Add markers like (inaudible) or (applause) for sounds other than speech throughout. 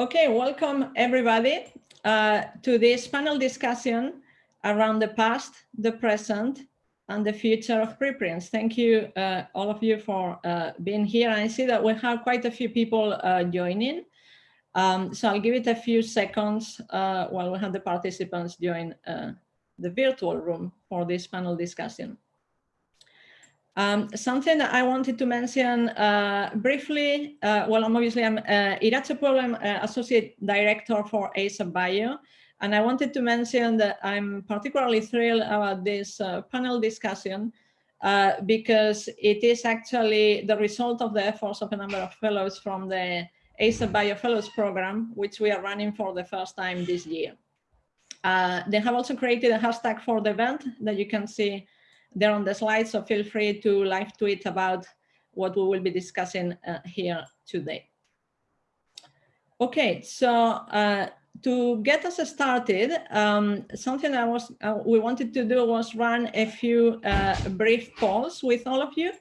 Okay, welcome everybody uh, to this panel discussion around the past, the present, and the future of preprints. Thank you, uh, all of you, for uh, being here. I see that we have quite a few people uh, joining. Um, so I'll give it a few seconds uh, while we have the participants join uh, the virtual room for this panel discussion. Um, something that I wanted to mention uh, briefly, uh, well, I'm obviously I'm uh, Puebla, uh, Associate Director for ASAP Bio, and I wanted to mention that I'm particularly thrilled about this uh, panel discussion uh, because it is actually the result of the efforts of a number of fellows from the ASAP Bio Fellows Program, which we are running for the first time this year. They have also created a hashtag for the event that you can see there on the slide, so feel free to live tweet about what we will be discussing uh, here today. Okay, so uh, to get us started, um, something I was uh, we wanted to do was run a few uh, brief polls with all of you,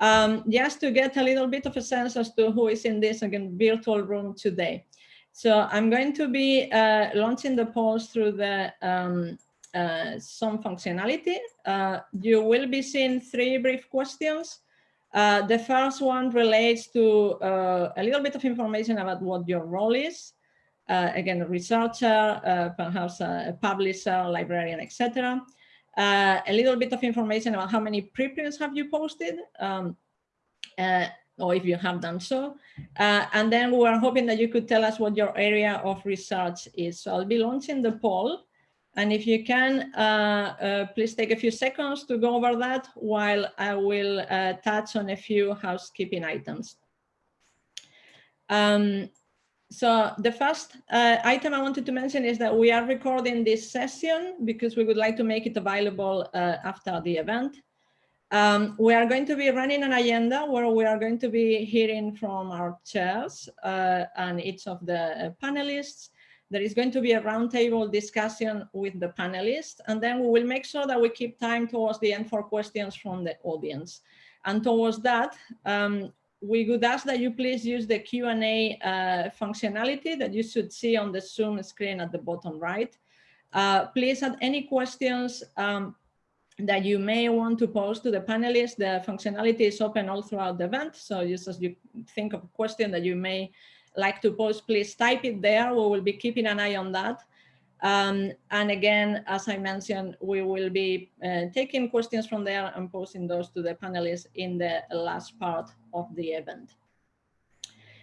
um, just to get a little bit of a sense as to who is in this again virtual room today. So I'm going to be uh, launching the polls through the um, uh, some functionality. Uh, you will be seeing three brief questions. Uh, the first one relates to uh, a little bit of information about what your role is. Uh, again, a researcher, uh, perhaps a publisher, librarian, etc. a little bit of information about how many preprints have you posted, um, or if you have done so. and then we are hoping that you could tell us what your area of research is. So I'll be launching the poll. And if you can, uh, uh, please take a few seconds to go over that while I will uh, touch on a few housekeeping items. Um, so the first uh, item I wanted to mention is that we are recording this session because we would like to make it available uh, after the event. Um, we are going to be running an agenda where we are going to be hearing from our chairs uh, and each of the panelists there is going to be a roundtable discussion with the panelists, and then we will make sure that we keep time towards the end for questions from the audience. And towards that, um, we would ask that you please use the Q&A uh, functionality that you should see on the Zoom screen at the bottom right. Uh, please add any questions um, that you may want to pose to the panelists. The functionality is open all throughout the event. So just as you think of a question that you may like to post, please type it there. We will be keeping an eye on that. Um, and again, as I mentioned, we will be uh, taking questions from there and posting those to the panelists in the last part of the event.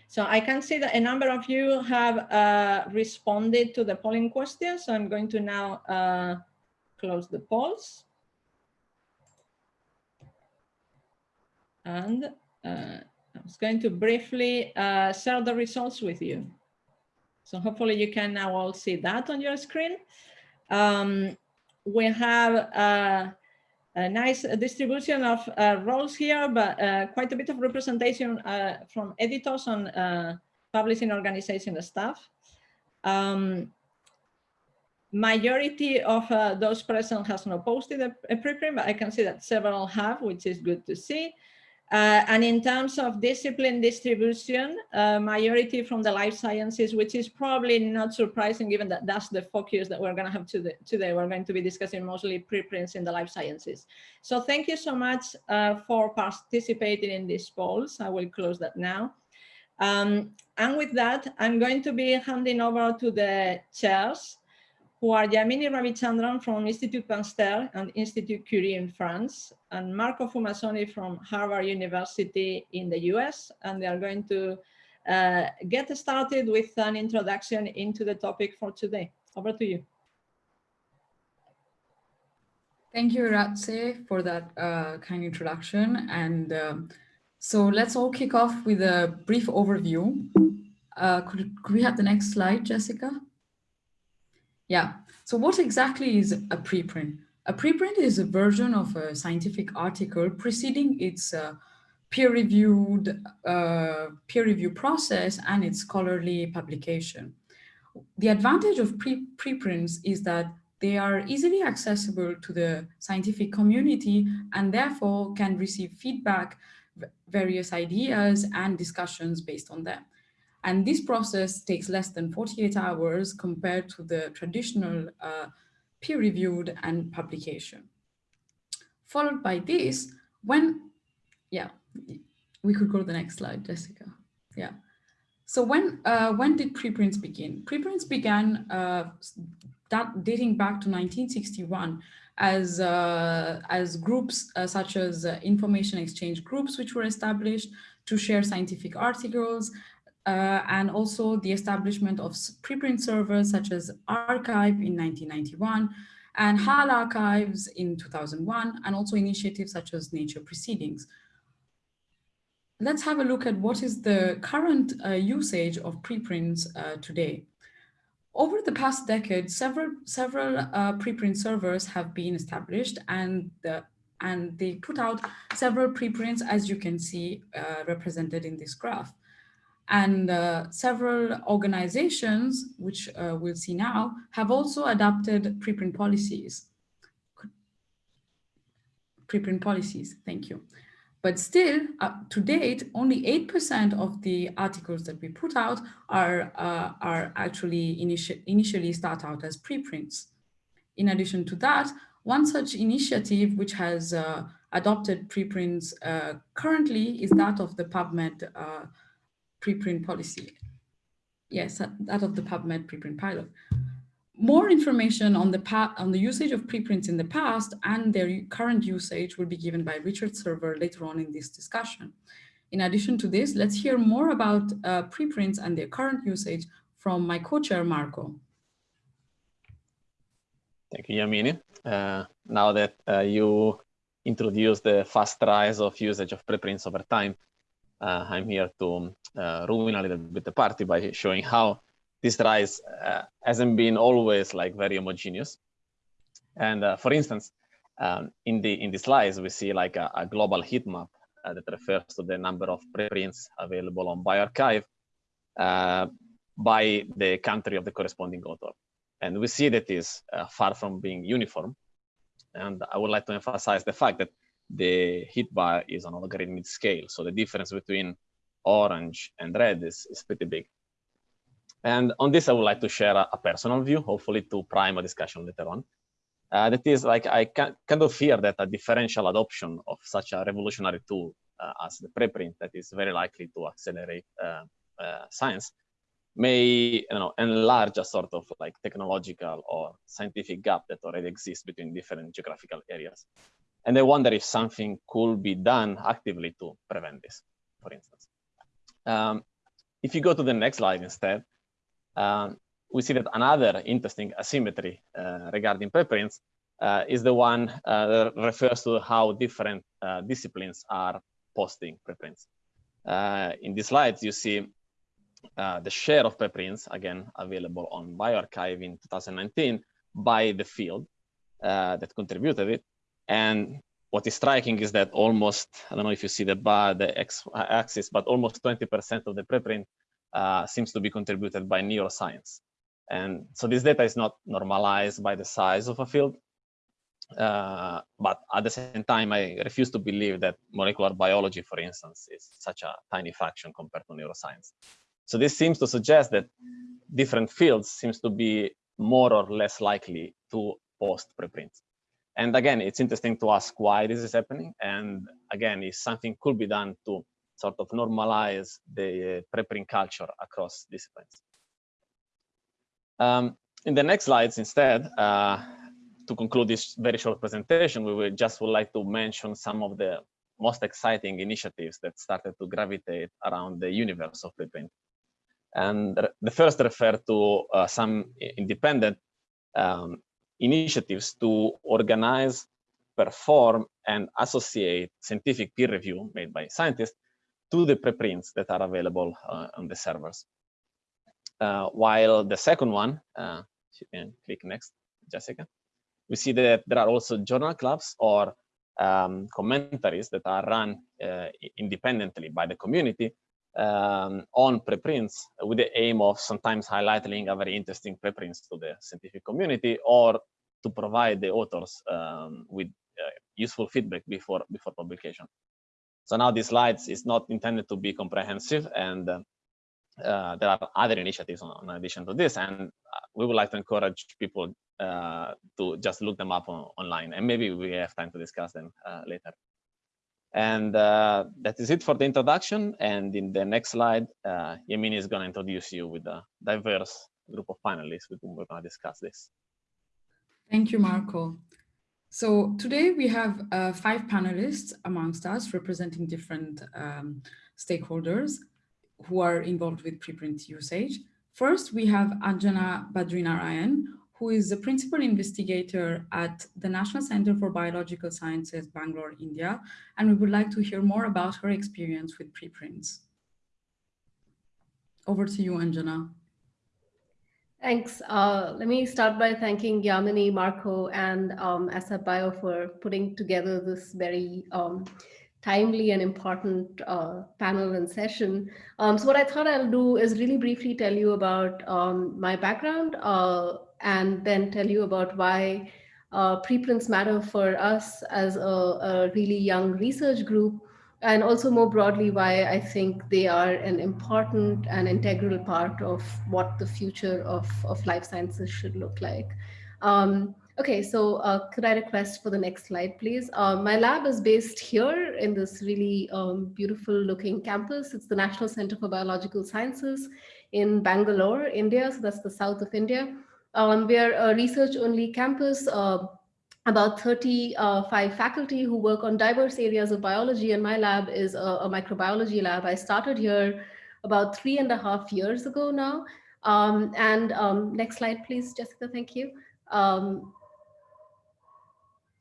So I can see that a number of you have uh, responded to the polling questions. So I'm going to now uh, close the polls. And uh, I was going to briefly uh, share the results with you. So hopefully you can now all see that on your screen. Um, we have uh, a nice distribution of uh, roles here, but uh, quite a bit of representation uh, from editors and uh, publishing organization staff. Um, majority of those present has not posted a, a preprint, but I can see that several have, which is good to see. Uh, and in terms of discipline distribution, uh, majority from the life sciences, which is probably not surprising given that that's the focus that we're going to have today. We're going to be discussing mostly preprints in the life sciences. So thank you so much uh, for participating in these polls. I will close that now. Um, and with that, I'm going to be handing over to the chairs who are Yamini Ravichandran from Institut Pasteur and Institut Curie in France, and Marco Fumasoni from Harvard University in the US. And they are going to uh, get started with an introduction into the topic for today. Over to you. Thank you, Iratxe, for that uh, kind introduction. And um, so let's all kick off with a brief overview. Uh, could, could we have the next slide, Jessica? Yeah, so what exactly is a preprint? A preprint is a version of a scientific article preceding its uh, peer-reviewed uh, peer review process and its scholarly publication. The advantage of pre preprints is that they are easily accessible to the scientific community and therefore can receive feedback, various ideas and discussions based on them. And this process takes less than 48 hours compared to the traditional uh, peer-reviewed and publication. Followed by this, when, yeah, we could go to the next slide, Jessica. Yeah. So when uh, when did preprints begin? Preprints began uh, that dating back to 1961 as uh, as groups uh, such as uh, information exchange groups, which were established to share scientific articles, uh, and also the establishment of preprint servers such as arXiv in 1991 and HAL archives in 2001, and also initiatives such as Nature Proceedings. Let's have a look at what is the current uh, usage of preprints uh, today. Over the past decade, several, several uh, preprint servers have been established and, and they put out several preprints, as you can see uh, represented in this graph. And uh, several organizations, which uh, we'll see now, have also adopted preprint policies. Preprint policies, thank you. But still, uh, to date, only 8% of the articles that we put out are, uh, are actually initi initially start out as preprints. In addition to that, one such initiative which has uh, adopted preprints uh, currently is that of the PubMed preprint policy. Yes, that of the PubMed preprint pilot. More information on the, on the usage of preprints in the past and their current usage will be given by Richard Sever later on in this discussion. In addition to this, let's hear more about uh, preprints and their current usage from my co-chair, Marco. Thank you, Yamini. Uh, now that uh, you introduced the fast rise of usage of preprints over time, uh, I'm here to uh, ruin a little bit the party by showing how this rise uh, hasn't been always like very homogeneous. And uh, for instance, um, in the in the slides, we see like a, a global heat map uh, that refers to the number of preprints available on bioRxiv uh, by the country of the corresponding author. And we see that is far from being uniform. And I would like to emphasize the fact that the heat bar is on a logarithmic scale. So the difference between orange and red is, is pretty big. And on this, I would like to share a, a personal view, hopefully to prime a discussion later on. Uh, that is like, I can, kind of fear that a differential adoption of such a revolutionary tool uh, as the preprint that is very likely to accelerate uh, uh science may you know, enlarge a sort of like technological or scientific gap that already exists between different geographical areas. And I wonder if something could be done actively to prevent this, for instance. Um, if you go to the next slide instead, um, we see that another interesting asymmetry uh, regarding preprints uh, is the one uh, that refers to how different uh, disciplines are posting preprints. Uh, in these slides, you see uh, the share of preprints, again, available on bioRxiv in 2019 by the field that contributed it. And what is striking is that almost, I don't know if you see the bar, the x axis, but almost 20% of the preprint uh, seems to be contributed by neuroscience. And so this data is not normalized by the size of a field. Uh, but at the same time, I refuse to believe that molecular biology, for instance, is such a tiny fraction compared to neuroscience. So this seems to suggest that different fields seems to be more or less likely to post preprints. And again, it's interesting to ask why this is happening. And again, if something could be done to sort of normalize the preprint culture across disciplines. Um, in the next slides, instead, uh, to conclude this very short presentation, we would just would like to mention some of the most exciting initiatives that started to gravitate around the universe of preprint. And the first refer to uh, some independent um, initiatives to organize, perform, and associate scientific peer review made by scientists to the preprints that are available uh, on the servers. Uh, while the second one, uh, you can click next, Jessica, we see that there are also journal clubs or um, commentaries that are run uh, independently by the community um, on preprints with the aim of sometimes highlighting a very interesting preprints to the scientific community or to provide the authors um, with uh, useful feedback before before publication. So now these slides is not intended to be comprehensive and uh, uh, there are other initiatives on, in addition to this, and uh, we would like to encourage people uh, to just look them up on, online, and maybe we have time to discuss them uh, later. And that is it for the introduction. And in the next slide, Yamini is going to introduce you with a diverse group of panelists with whom we're going to discuss this. Thank you, Marco. So today we have uh, five panelists amongst us representing different um, stakeholders who are involved with preprint usage. First, we have Anjana Badrinarayan, who is the principal investigator at the National Center for Biological Sciences, Bangalore, India, and we would like to hear more about her experience with preprints. Over to you, Anjana. Thanks. Uh, let me start by thanking Yamini, Marco, and um, ASAP Bio for putting together this very um, timely and important uh, panel and session. Um, so what I thought I'll do is really briefly tell you about um, my background uh, and then tell you about why uh, preprints matter for us as a, a, really young research group and also more broadly why I think they are an important and integral part of what the future of, of life sciences should look like. Um, Okay, so uh, could I request for the next slide, please? Uh, my lab is based here in this really um, beautiful looking campus. It's the National Center for Biological Sciences in Bangalore, India. So that's the south of India. Um, we are a research only campus, uh, about 35 uh, faculty who work on diverse areas of biology and my lab is a, a, microbiology lab. I started here about three and a half years ago now. Um, and um, next slide, please, Jessica, thank you. Um,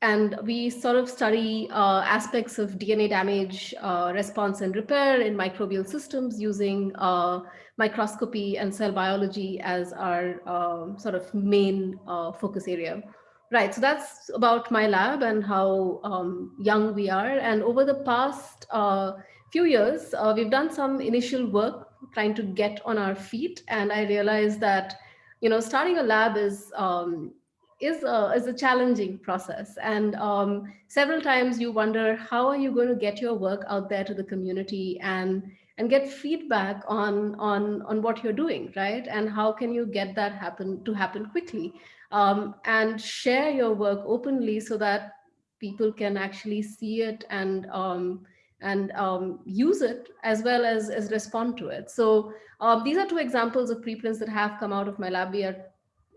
and we sort of study uh, aspects of DNA damage uh, response and repair in microbial systems using uh, microscopy and cell biology as our um, sort of main uh, focus area. Right, so that's about my lab and how um, young we are. And over the past uh, few years, uh, we've done some initial work trying to get on our feet. And I realized that, you know, starting a lab is um, is a, is a challenging process. And um, several times you wonder, how are you going to get your work out there to the community and, and get feedback on, on, on what you're doing, right? And how can you get that happen to happen quickly um, and share your work openly so that people can actually see it and um, and um, use it as well as, as respond to it. So uh, these are two examples of preprints that have come out of my lab. We are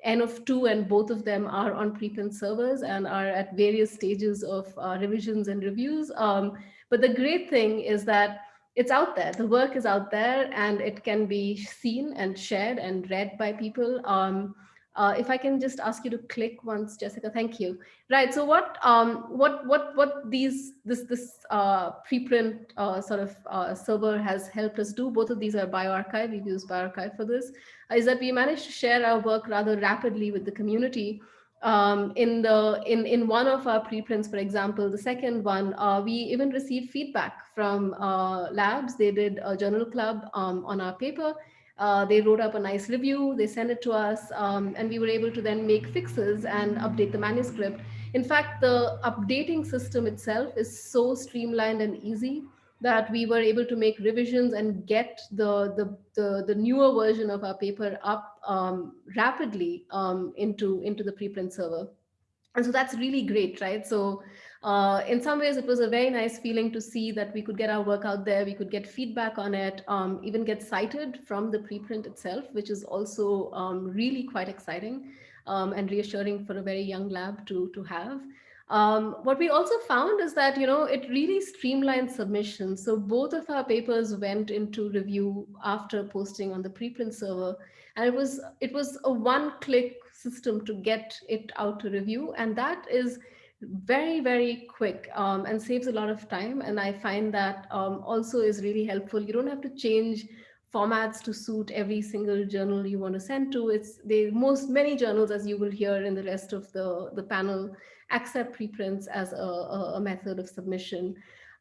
N of two and both of them are on preprint servers and are at various stages of uh, revisions and reviews. Um, but the great thing is that it's out there, the work is out there and it can be seen and shared and read by people. Um, uh, if I can just ask you to click once, Jessica, thank you. Right, so what um, what what what these this this uh, preprint uh, sort of uh, server has helped us do, both of these are bioRxiv, we've used bioRxiv for this, is that we managed to share our work rather rapidly with the community. Um, in the in in one of our preprints, for example, the second one, uh, we even received feedback from uh, labs. They did a journal club um, on our paper uh, they wrote up a nice review, they sent it to us, um, and we were able to then make fixes and update the manuscript. In fact, the updating system itself is so streamlined and easy that we were able to make revisions and get the, the, the, the newer version of our paper up um, rapidly um, into, into the preprint server. And so that's really great, right? So uh, in some ways, it was a very nice feeling to see that we could get our work out there, we could get feedback on it, um, even get cited from the preprint itself, which is also um, really quite exciting um, and reassuring for a very young lab to, to have. Um, what we also found is that, you know, it really streamlined submissions. So both of our papers went into review after posting on the preprint server. And it was, it was a one click system to get it out to review. And that is very, very quick um, and saves a lot of time. And I find that um, also is really helpful. You don't have to change formats to suit every single journal you want to send to. It's the most many journals, as you will hear in the rest of the, the panel, accept preprints as a, a method of submission.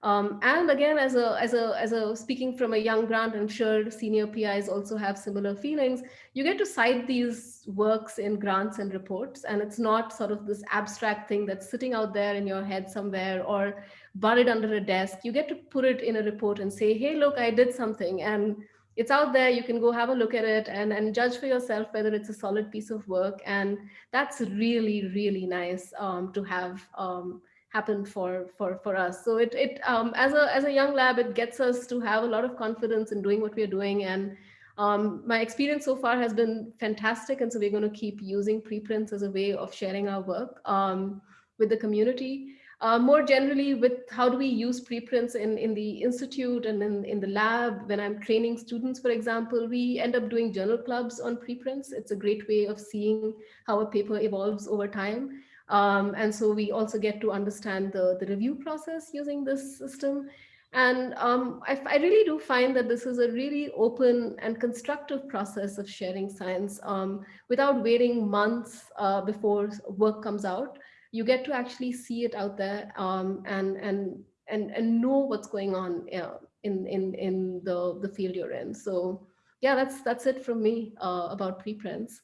Um, and again, as a, as a, as a speaking from a young grant, I'm sure senior PIs also have similar feelings. You get to cite these works in grants and reports, and it's not sort of this abstract thing that's sitting out there in your head somewhere or buried under a desk. You get to put it in a report and say, hey, look, I did something. And it's out there. You can go have a look at it and, and judge for yourself whether it's a solid piece of work. And that's really, really nice um, to have um, happen for, for, for us. So it, it um, as, a, as a young lab, it gets us to have a lot of confidence in doing what we're doing. And um, my experience so far has been fantastic. And so we're going to keep using preprints as a way of sharing our work um, with the community. Uh, more generally with how do we use preprints in, in the institute and in, in the lab, when I'm training students, for example, we end up doing journal clubs on preprints. It's a great way of seeing how a paper evolves over time. Um, and so we also get to understand the, the review process using this system. And um, I, I, really do find that this is a really open and constructive process of sharing science um, without waiting months uh, before work comes out you get to actually see it out there um, and and and and know what's going on uh, in in in the the field you're in. So yeah, that's that's it from me uh, about preprints.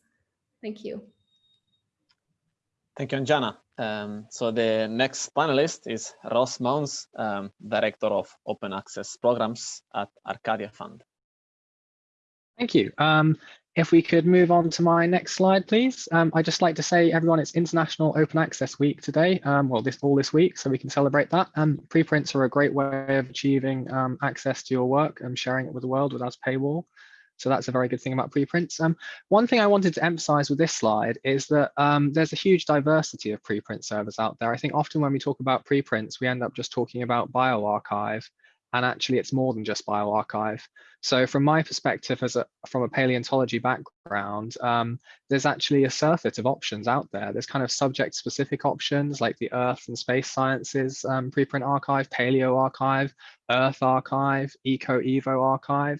Thank you. Thank you, Anjana. Um, so the next panelist is Ross Mounce, um, Director of Open Access Programs at Arcadia Fund. Thank you. Um, if we could move on to my next slide, please. Um, I'd just like to say, everyone, it's International Open Access Week today. Um, well, this all this week, so we can celebrate that. Um, preprints are a great way of achieving access to your work and sharing it with the world without a paywall. So that's a very good thing about preprints. Um, one thing I wanted to emphasize with this slide is that um, there's a huge diversity of preprint servers out there. I think often when we talk about preprints, we end up just talking about bioRxiv and actually it's more than just bioRxiv. So from my perspective as a from a paleontology background, um, there's actually a surfeit of options out there. There's kind of subject specific options like the Earth and Space Sciences um, preprint archive, PaleorXiv, Earth Archive, EcoEvoRxiv.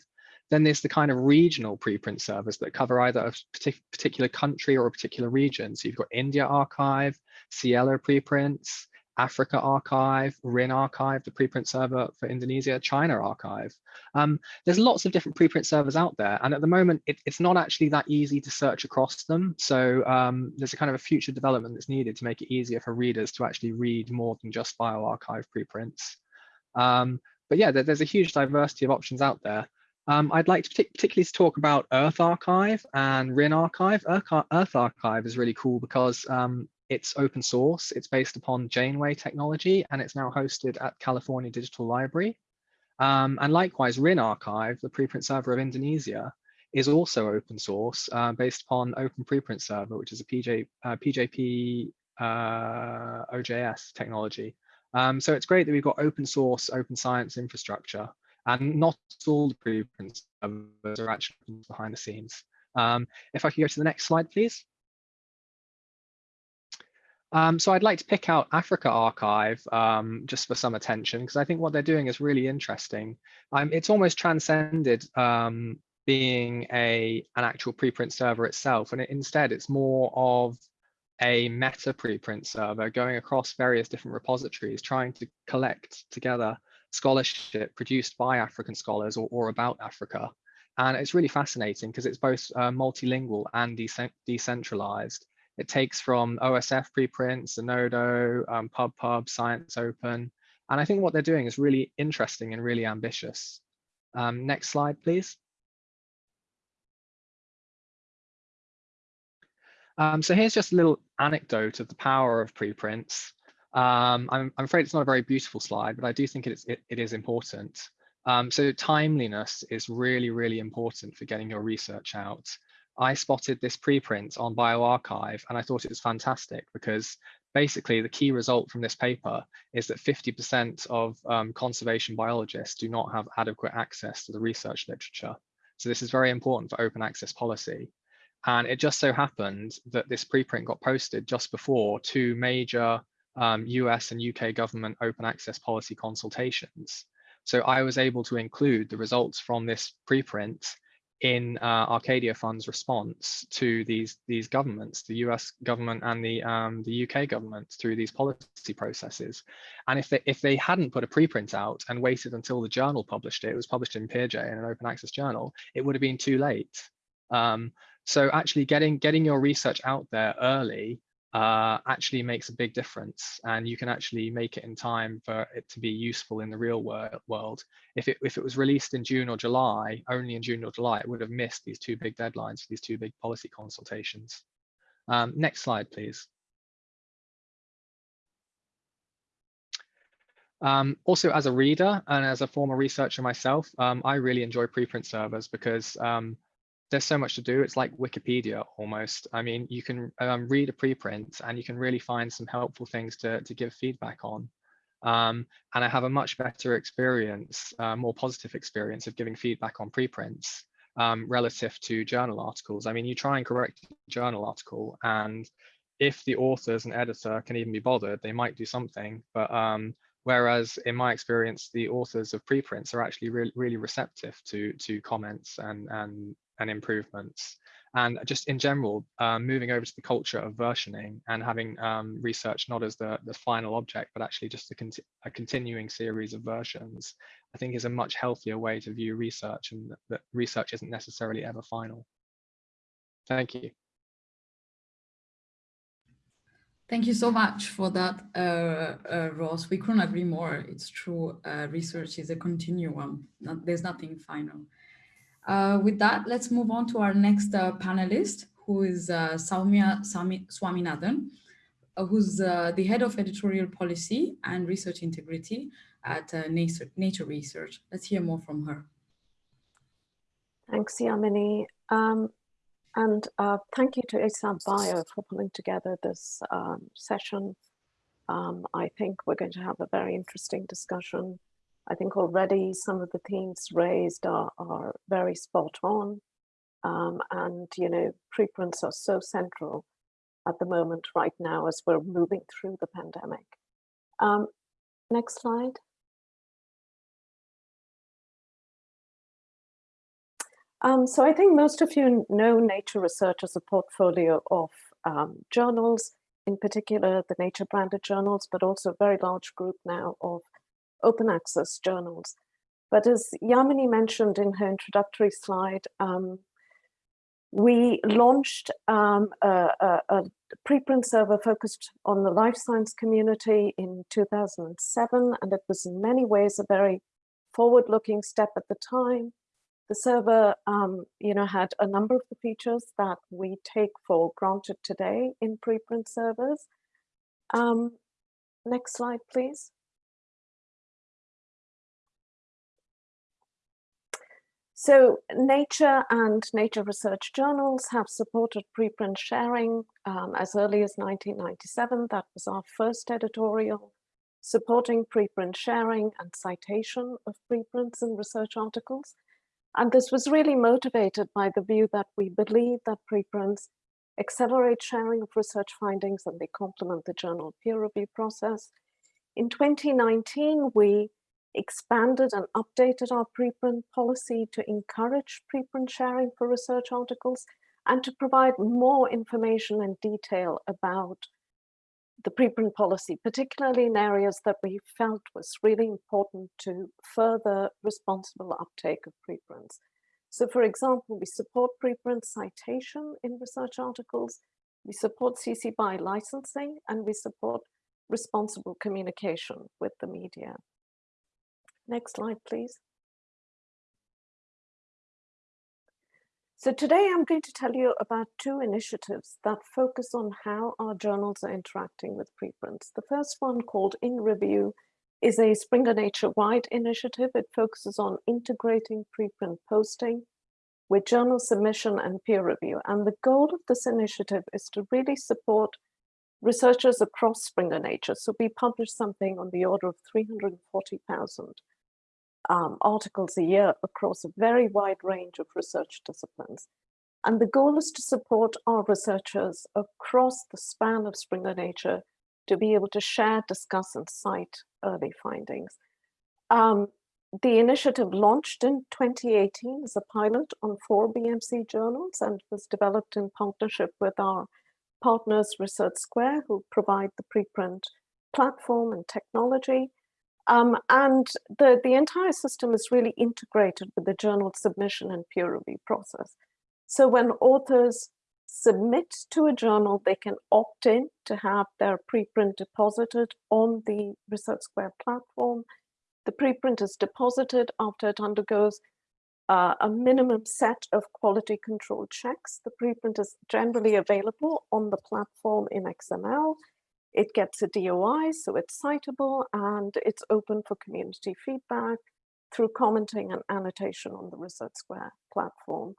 Then there's the kind of regional preprint servers that cover either a particular country or a particular region. So you've got IndiaRxiv, SciELO preprints, AfricArXiv, RIN Archive, the preprint server for Indonesia, ChinaXiv. Um, there's lots of different preprint servers out there. And at the moment, it, it's not actually that easy to search across them. So um, there's a kind of a future development that's needed to make it easier for readers to actually read more than just bioRxiv preprints. Um, but yeah, there, there's a huge diversity of options out there. Um, I'd like to particularly to talk about EarthArXiv and RINarxiv. Earth, Archive is really cool because um, it's open source. It's based upon Janeway technology, and it's now hosted at California Digital Library. Um, and likewise, RINarxiv, the preprint server of Indonesia, is also open source, uh, based upon Open Preprint Server, which is a PJ, uh, PJP uh, OJS technology. Um, so it's great that we've got open source, open science infrastructure, and not all the preprint servers are actually behind the scenes. Um, if I could go to the next slide, please. Um, so I'd like to pick out AfricArXiv um, just for some attention because I think what they're doing is really interesting. Um, it's almost transcended um, being a an actual preprint server itself, and it, instead it's more of a meta preprint server going across various different repositories, trying to collect together scholarship produced by African scholars or, or about Africa. And it's really fascinating because it's both uh, multilingual and decentralized. It takes from OSF preprints, Zenodo, um, PubPub, ScienceOpen. And I think what they're doing is really interesting and really ambitious. Um, next slide, please. Um, so here's just a little anecdote of the power of preprints. Um, I'm, I'm, afraid it's not a very beautiful slide, but I do think it is, it, it is important. Um, so timeliness is really, really important for getting your research out. I spotted this preprint on bioRxiv and I thought it was fantastic because basically the key result from this paper is that 50% of um, conservation biologists do not have adequate access to the research literature. So this is very important for open access policy. And it just so happened that this preprint got posted just before two major um, US and UK government open access policy consultations. So I was able to include the results from this preprint in uh, Arcadia Fund's response to these these governments, the US government and the um, the UK government through these policy processes. And if they if they hadn't put a preprint out and waited until the journal published it, it was published in PeerJ in an open access journal, it would have been too late. Um, so actually getting getting your research out there early uh, actually makes a big difference and you can actually make it in time for it to be useful in the real world. If it, if it was released in June or July, only in June or July, it would have missed these two big deadlines, these two big policy consultations. Um, next slide, please. Um, also, as a reader and as a former researcher myself, um, I really enjoy preprint servers because um, there's so much to do. It's like Wikipedia almost. I mean, you can um, read a preprint and you can really find some helpful things to, to give feedback on. Um, and I have a much better experience, uh, more positive experience of giving feedback on preprints um, relative to journal articles. I mean, you try and correct a journal article and if the authors and editor can even be bothered, they might do something, but um, Whereas in my experience, the authors of preprints are actually really, really receptive to, to comments and, and, and improvements. And just in general, um, moving over to the culture of versioning and having um, research not as the, the final object, but actually just a, conti a continuing series of versions, I think is a much healthier way to view research and that research isn't necessarily ever final. Thank you. Thank you so much for that, uh, uh, Ross. We couldn't agree more. It's true. Uh, research is a continuum. Not, there's nothing final. Uh, with that, let's move on to our next uh, panelist, who is uh, Sowmya Swaminathan, who's the head of editorial policy and research integrity at Nature, Nature Research. Let's hear more from her. Thanks, Yamini. Um, and uh, thank you to ASAP Bio for pulling together this um, session. Um, I think we're going to have a very interesting discussion. I think already some of the themes raised are, are very spot on. Um, and, you know, preprints are so central at the moment right now as we're moving through the pandemic. Um, next slide. Um, so I think most of you know Nature Research as a portfolio of um, journals, in particular the Nature branded journals, but also a very large group now of open access journals. But as Yamini mentioned in her introductory slide, um, we launched um, a, a, a, preprint server focused on the life science community in 2007, and it was in many ways a very forward-looking step at the time. The server, um, you know, had a number of the features that we take for granted today in preprint servers. Um, next slide, please. So Nature and Nature Research journals have supported preprint sharing um, as early as 1997. That was our first editorial supporting preprint sharing and citation of preprints and research articles. And this was really motivated by the view that we believe that preprints accelerate sharing of research findings and they complement the journal peer review process. In 2019, we expanded and updated our preprint policy to encourage preprint sharing for research articles and to provide more information and detail about the preprint policy, particularly in areas that we felt was really important to further responsible uptake of preprints. So for example, we support preprint citation in research articles, we support CC BY licensing, and we support responsible communication with the media. Next slide, please. So today I'm going to tell you about two initiatives that focus on how our journals are interacting with preprints. The first one called In Review is a Springer Nature-wide initiative. It focuses on integrating preprint posting with journal submission and peer review. And the goal of this initiative is to really support researchers across Springer Nature. So we publish something on the order of 340,000 um, articles a year across a very wide range of research disciplines. And the goal is to support our researchers across the span of Springer Nature to be able to share, discuss, and cite early findings. Um, the initiative launched in 2018 as a pilot on four BMC journals and was developed in partnership with our partners Research Square, who provide the preprint platform and technology, um, and the, the entire system is really integrated with the journal submission and peer review process. So when authors submit to a journal, they can opt in to have their preprint deposited on the Research Square platform. The preprint is deposited after it undergoes uh, a minimum set of quality control checks. The preprint is generally available on the platform in XML. It gets a DOI, so it's citable, and it's open for community feedback through commenting and annotation on the Research Square platform.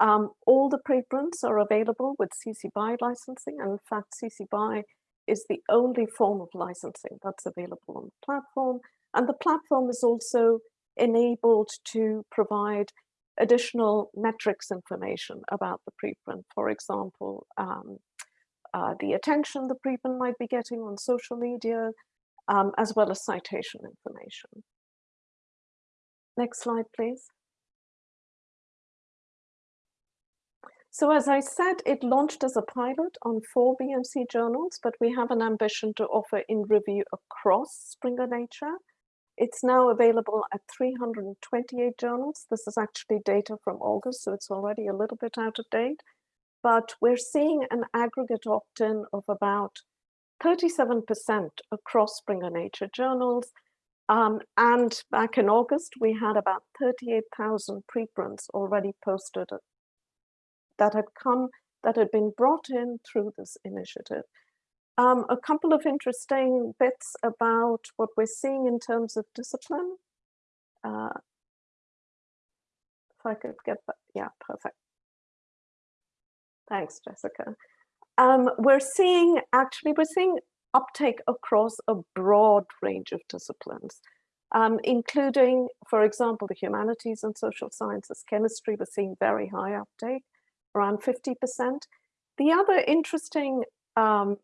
Um, all the preprints are available with CC BY licensing, and in fact, CC BY is the only form of licensing that's available on the platform. And the platform is also enabled to provide additional metrics information about the preprint. For example, um, uh, the attention the preprint might be getting on social media, um, as well as citation information. Next slide, please. So as I said, it launched as a pilot on four BMC journals, but we have an ambition to offer in review across Springer Nature. It's now available at 328 journals. This is actually data from August, so it's already a little bit out of date. But we're seeing an aggregate opt-in of about 37% across Springer Nature journals. Um, and back in August, we had about 38,000 preprints already posted that had come, that had been brought in through this initiative. Um, a couple of interesting bits about what we're seeing in terms of discipline. Uh, if I could get that, yeah, perfect. Thanks, Jessica. Um, we're seeing, actually, we're seeing uptake across a broad range of disciplines, um, including, for example, the humanities and social sciences, chemistry, we're seeing very high uptake, around 50%. The other interesting um,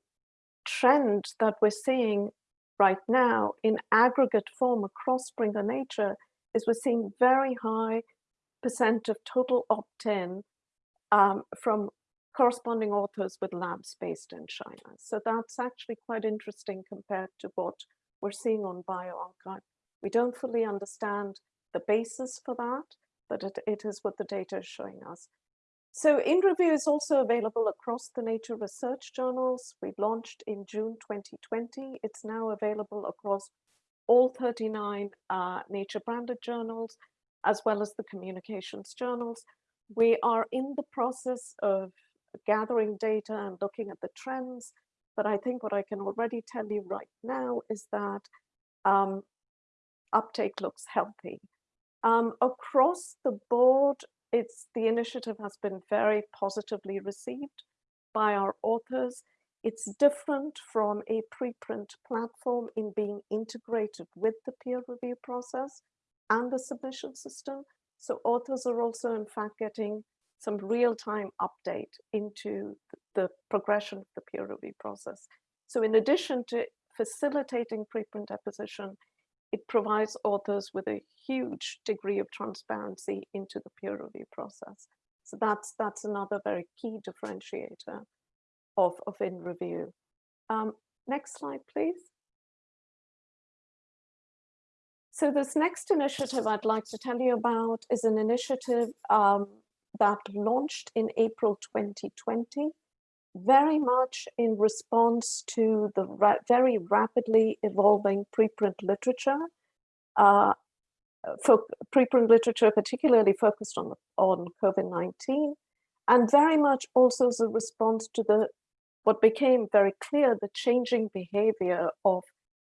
trend that we're seeing right now in aggregate form across Springer Nature is we're seeing very high percent of total opt-in um, from corresponding authors with labs based in China. So that's actually quite interesting compared to what we're seeing on bioRxiv. We don't fully understand the basis for that, but it, it is what the data is showing us. So InReview is also available across the Nature Research journals. We launched in June 2020. It's now available across all 39 uh, Nature branded journals, as well as the communications journals. We are in the process of gathering data and looking at the trends, but I think what I can already tell you right now is that um, uptake looks healthy. Um, across the board, it's the initiative has been very positively received by our authors. It's different from a preprint platform in being integrated with the peer review process and the submission system. So authors are also in fact getting some real-time update into the progression of the peer review process. So in addition to facilitating preprint deposition, it provides authors with a huge degree of transparency into the peer review process. So that's that's another very key differentiator of, of in review. Um, next slide, please. So this next initiative I'd like to tell you about is an initiative um, that launched in April 2020 very much in response to the ra very rapidly evolving preprint literature, uh, for preprint literature particularly focused on, on COVID-19, and very much also as a response to the what became very clear, the changing behavior of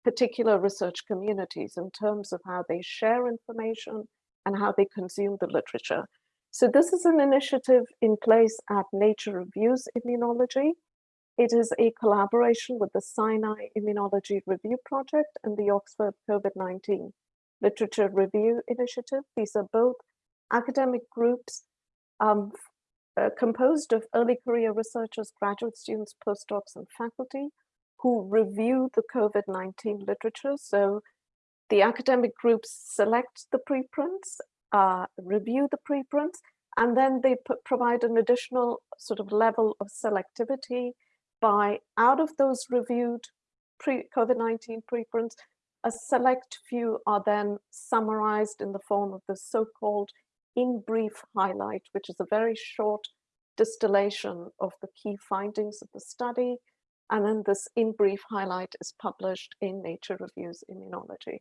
particular research communities in terms of how they share information and how they consume the literature. So this is an initiative in place at Nature Reviews Immunology. It is a collaboration with the Sinai Immunology Review Project and the Oxford COVID-19 Literature Review Initiative. These are both academic groups um, uh, composed of early career researchers, graduate students, postdocs, and faculty who review the COVID-19 literature. So the academic groups select the preprints uh, review the preprints, and then they provide an additional sort of level of selectivity by out of those reviewed pre-COVID-19 preprints, a select few are then summarized in the form of the so-called in brief highlight, which is a very short distillation of the key findings of the study. And then this in brief highlight is published in Nature Reviews Immunology.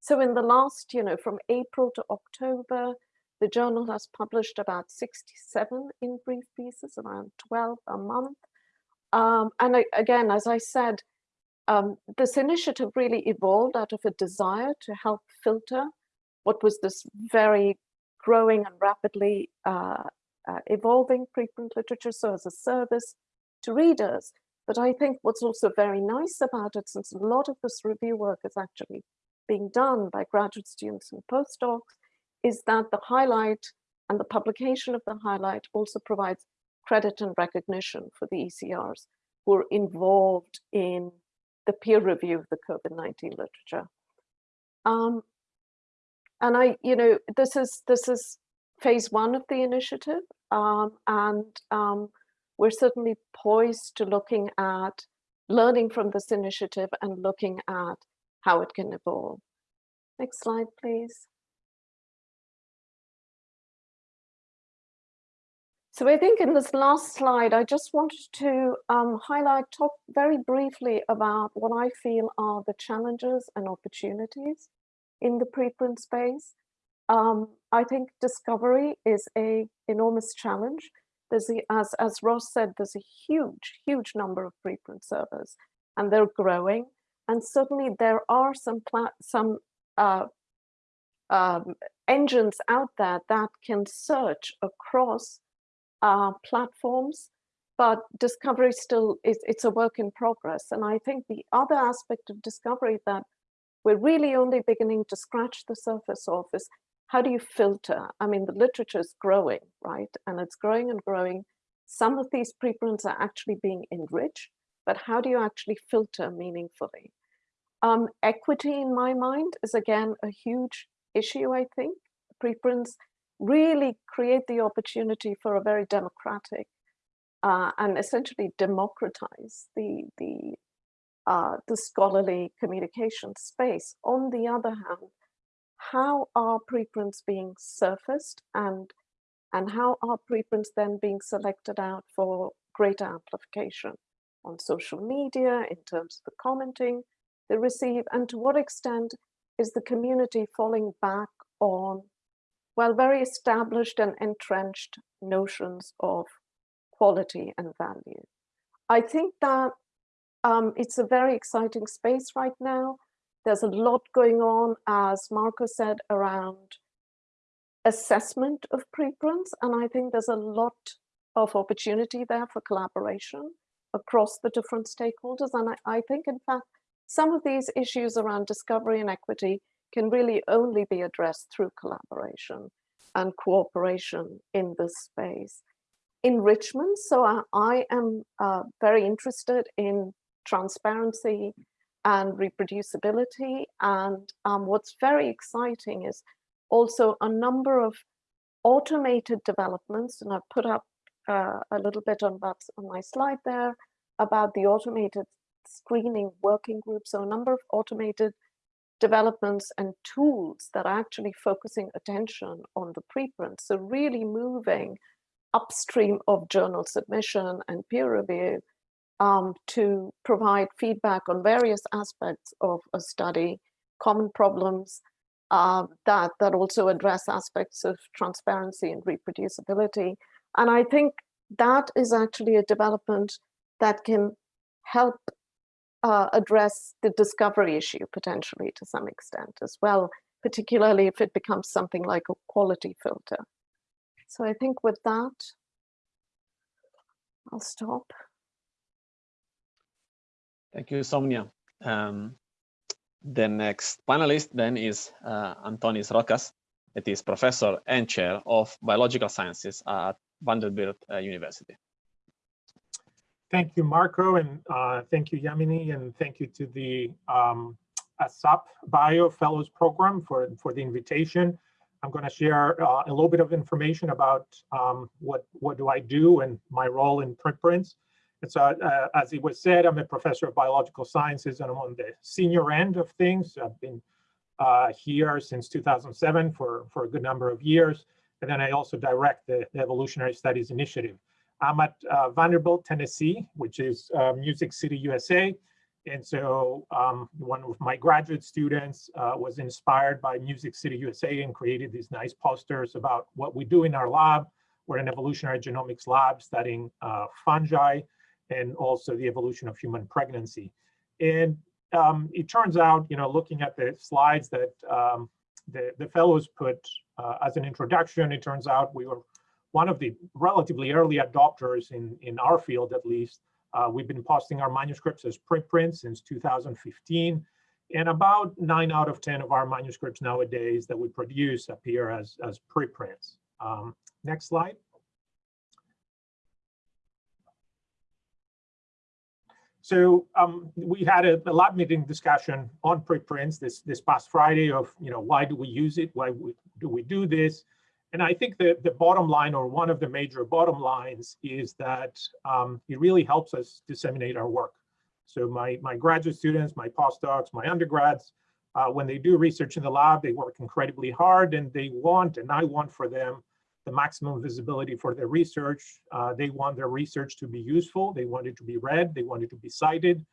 So in the last, you know, from April to October, the journal has published about 67 in brief pieces, around 12 a month. Um, and I, again, as I said, um, this initiative really evolved out of a desire to help filter what was this very growing and rapidly uh, uh, evolving preprint literature, so as a service to readers. But I think what's also very nice about it, since a lot of this review work is actually being done by graduate students and postdocs, is that the highlight and the publication of the highlight also provides credit and recognition for the ECRs who are involved in the peer review of the COVID-19 literature. Um, and I, you know, this is this is phase one of the initiative, um, and um, we're certainly poised to looking at learning from this initiative and looking at how it can evolve. Next slide, please. So I think in this last slide, I just wanted to um, highlight, talk very briefly about what I feel are the challenges and opportunities in the preprint space. Um, I think discovery is a enormous challenge. There's as, as Ross said, there's a huge, huge number of preprint servers and they're growing. And certainly there are some, some uh, um, engines out there that can search across uh, platforms, but discovery still is it's a work in progress. And I think the other aspect of discovery that we're really only beginning to scratch the surface of is how do you filter? I mean, the literature is growing, right? And it's growing and growing. Some of these preprints are actually being enriched, but how do you actually filter meaningfully? Um, equity in my mind is again a huge issue, I think. Preprints really create the opportunity for a very democratic uh, and essentially democratize the, the, uh, the scholarly communication space. On the other hand, how are preprints being surfaced and, and how are preprints then being selected out for greater amplification on social media in terms of the commenting they receive and to what extent is the community falling back on well, very established and entrenched notions of quality and value. I think that um, it's a very exciting space right now. There's a lot going on, as Marco said, around assessment of preprints. And I think there's a lot of opportunity there for collaboration across the different stakeholders. And I, I think, in fact, some of these issues around discovery and equity can really only be addressed through collaboration and cooperation in this space. Enrichment, so I, I am uh, very interested in transparency and reproducibility. And um, what's very exciting is also a number of automated developments, and I've put up uh, a little bit on that on my slide there about the automated screening working groups, So a number of automated developments and tools that are actually focusing attention on the preprint. So really moving upstream of journal submission and peer review um, to provide feedback on various aspects of a study, common problems uh, that, that also address aspects of transparency and reproducibility. And I think that is actually a development that can help uh, address the discovery issue potentially to some extent as well, particularly if it becomes something like a quality filter. So I think with that, I'll stop. Thank you, Sowmya. Um, the next panelist then is uh, Antonis Rokas. It is professor and chair of biological sciences at Vanderbilt uh, University. Thank you, Marco, and uh, thank you, Yamini, and thank you to the um, ASAP Bio Fellows Program for, for the invitation. I'm going to share uh, a little bit of information about um, what, what do I do and my role in preprints. And so, uh, as it was said, I'm a professor of biological sciences and I'm on the senior end of things. I've been uh, here since 2007 for, for a good number of years. And then I also direct the, the Evolutionary Studies Initiative. I'm at uh, Vanderbilt, Tennessee, which is uh, Music City, USA. And so um, one of my graduate students uh, was inspired by Music City, USA and created these nice posters about what we do in our lab. We're an evolutionary genomics lab studying uh, fungi and also the evolution of human pregnancy. And um, it turns out, you know, looking at the slides that um, the, the fellows put uh, as an introduction, it turns out we were one of the relatively early adopters in, in our field, at least. Uh, we've been posting our manuscripts as preprints since 2015. And about nine out of 10 of our manuscripts nowadays that we produce appear as, as preprints. Um, next slide. So um, we had a, a, lab meeting discussion on preprints this this past Friday of you know why do we use it? Why we, do we do this? And I think that the bottom line or one of the major bottom lines is that um, it really helps us disseminate our work. So my my graduate students, my postdocs, my undergrads, uh, when they do research in the lab, they work incredibly hard and they want, and I want for them, the maximum visibility for their research. Uh, they want their research to be useful. They want it to be read. They want it to be cited.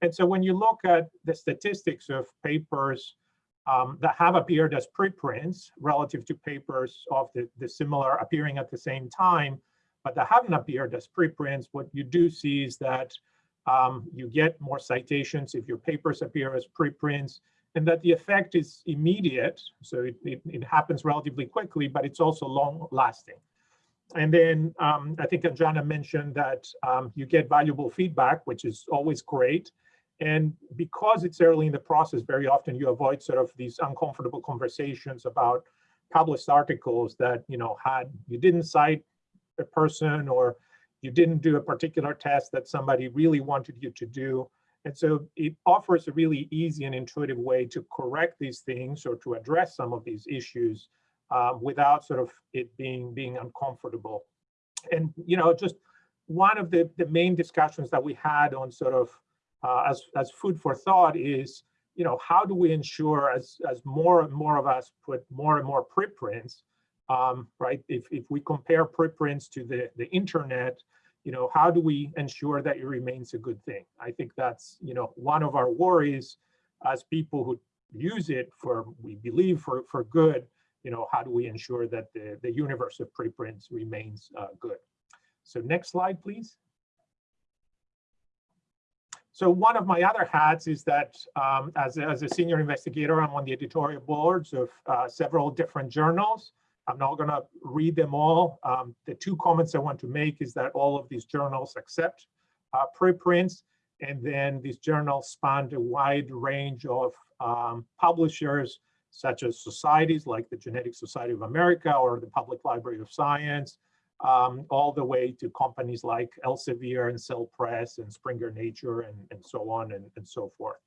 And so when you look at the statistics of papers um, that have appeared as preprints relative to papers of the, the similar appearing at the same time, but that haven't appeared as preprints, what you do see is that um, you get more citations if your papers appear as preprints and that the effect is immediate. So it, it, it happens relatively quickly, but it's also long lasting. And then um, I think Anjana mentioned that um, you get valuable feedback, which is always great. And because it's early in the process, very often you avoid sort of these uncomfortable conversations about published articles that, you know, had, you didn't cite a person or you didn't do a particular test that somebody really wanted you to do. And so it offers a really easy and intuitive way to correct these things or to address some of these issues um, without sort of it being being uncomfortable. And you know, just one of the, the main discussions that we had on sort of uh, as, as food for thought is, you know, how do we ensure as, as more and more of us put more and more preprints, um, right? If, if we compare preprints to the, the internet, you know, how do we ensure that it remains a good thing? I think that's, you know, one of our worries as people who use it for, we believe for, for good, you know, how do we ensure that the, the universe of preprints remains uh, good? So next slide, please. So one of my other hats is that um, as, a, as a senior investigator, I'm on the editorial boards of uh, several different journals. I'm not going to read them all. Um, the two comments I want to make is that all of these journals accept uh, preprints, and then these journals span a wide range of um, publishers, such as societies like the Genetic Society of America or the Public Library of Science, um, all the way to companies like Elsevier and Cell Press and Springer Nature and, and so on and, and so forth.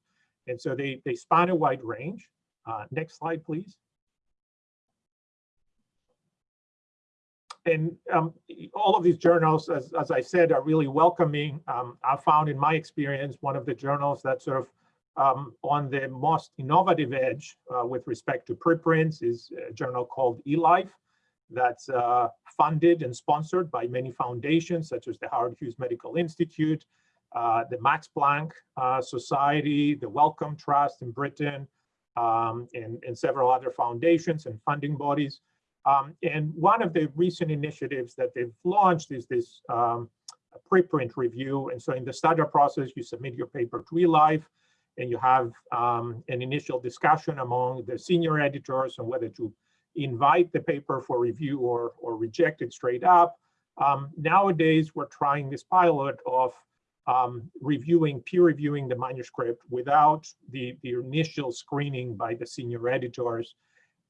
And so they, they span a wide range. Uh, next slide, please. and um, all of these journals, as, as I said, are really welcoming. Um, I found in my experience, one of the journals that sort of um, on the most innovative edge uh, with respect to preprints is a journal called eLife that's uh, funded and sponsored by many foundations such as the Howard Hughes Medical Institute, uh, the Max Planck uh, Society, the Wellcome Trust in Britain, um, and, and several other foundations and funding bodies. Um, and one of the recent initiatives that they've launched is this um, preprint review. And so in the startup process, you submit your paper to eLife and you have um, an initial discussion among the senior editors on whether to invite the paper for review or, or reject it straight up. Um, nowadays, we're trying this pilot of um, reviewing, peer reviewing the manuscript without the, the initial screening by the senior editors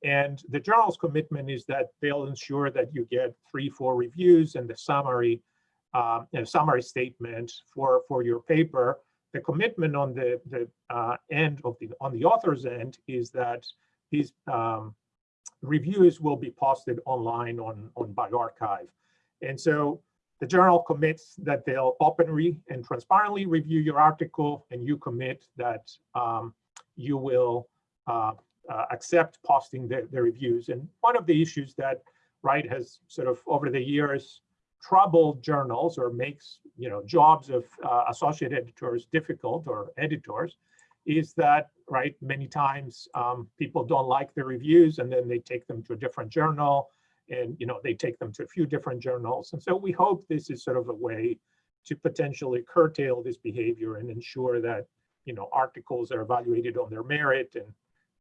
and the journal's commitment is that they'll ensure that you get three, four reviews and the summary, uh, summary statement for, for your paper. The commitment on the, the uh, end of the, on the author's end is that these um, reviews will be posted online on, on bioRxiv. And so the journal commits that they'll openly and transparently review your article and you commit that um, you will uh, uh, accept posting the, the reviews. And one of the issues that right has sort of over the years troubled journals or makes you know jobs of uh, associate editors difficult or editors is that right many times um, people don't like the reviews and then they take them to a different journal and you know they take them to a few different journals and so we hope this is sort of a way to potentially curtail this behavior and ensure that you know articles are evaluated on their merit and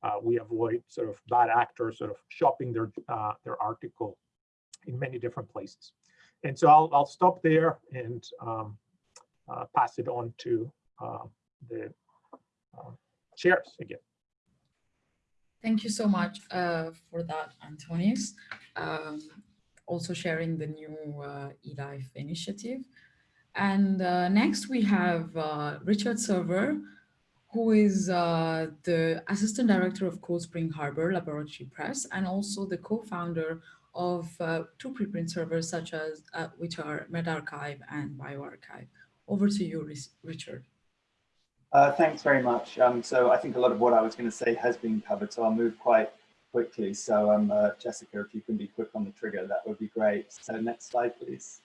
uh, we avoid sort of bad actors sort of shopping their uh, their article in many different places. And so I'll, I'll stop there and um, uh, pass it on to uh, the chairs again. Thank you so much uh, for that, Antonis. Um, also sharing the new uh, eLife initiative. And uh, next we have uh, Richard Sever, who is uh, the Assistant Director of Cold Spring Harbor Laboratory Press and also the co-founder of uh, two preprint servers such as uh, which are medRxiv and bioRxiv. Over to you, Richard. Uh, thanks very much. Um, so I think a lot of what I was going to say has been covered, so I'll move quite quickly. So um, uh, Jessica, if you can be quick on the trigger, that would be great. So next slide, please.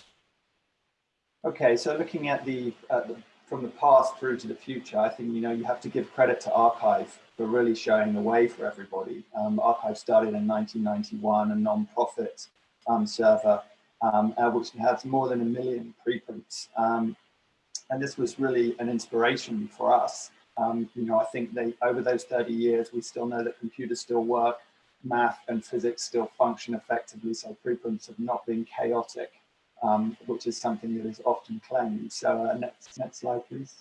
Okay, so looking at the, uh, the from the past through to the future, I think, you know, you have to give credit to arXiv for really showing the way for everybody. Um, arXiv started in 1991, a non-profit um, server, um, uh, which has more than a million preprints. And this was really an inspiration for us. Um, you know, I think they over those 30 years, we still know that computers still work, math and physics still function effectively, so preprints have not been chaotic um, which is something that is often claimed. So uh, next, next slide, please.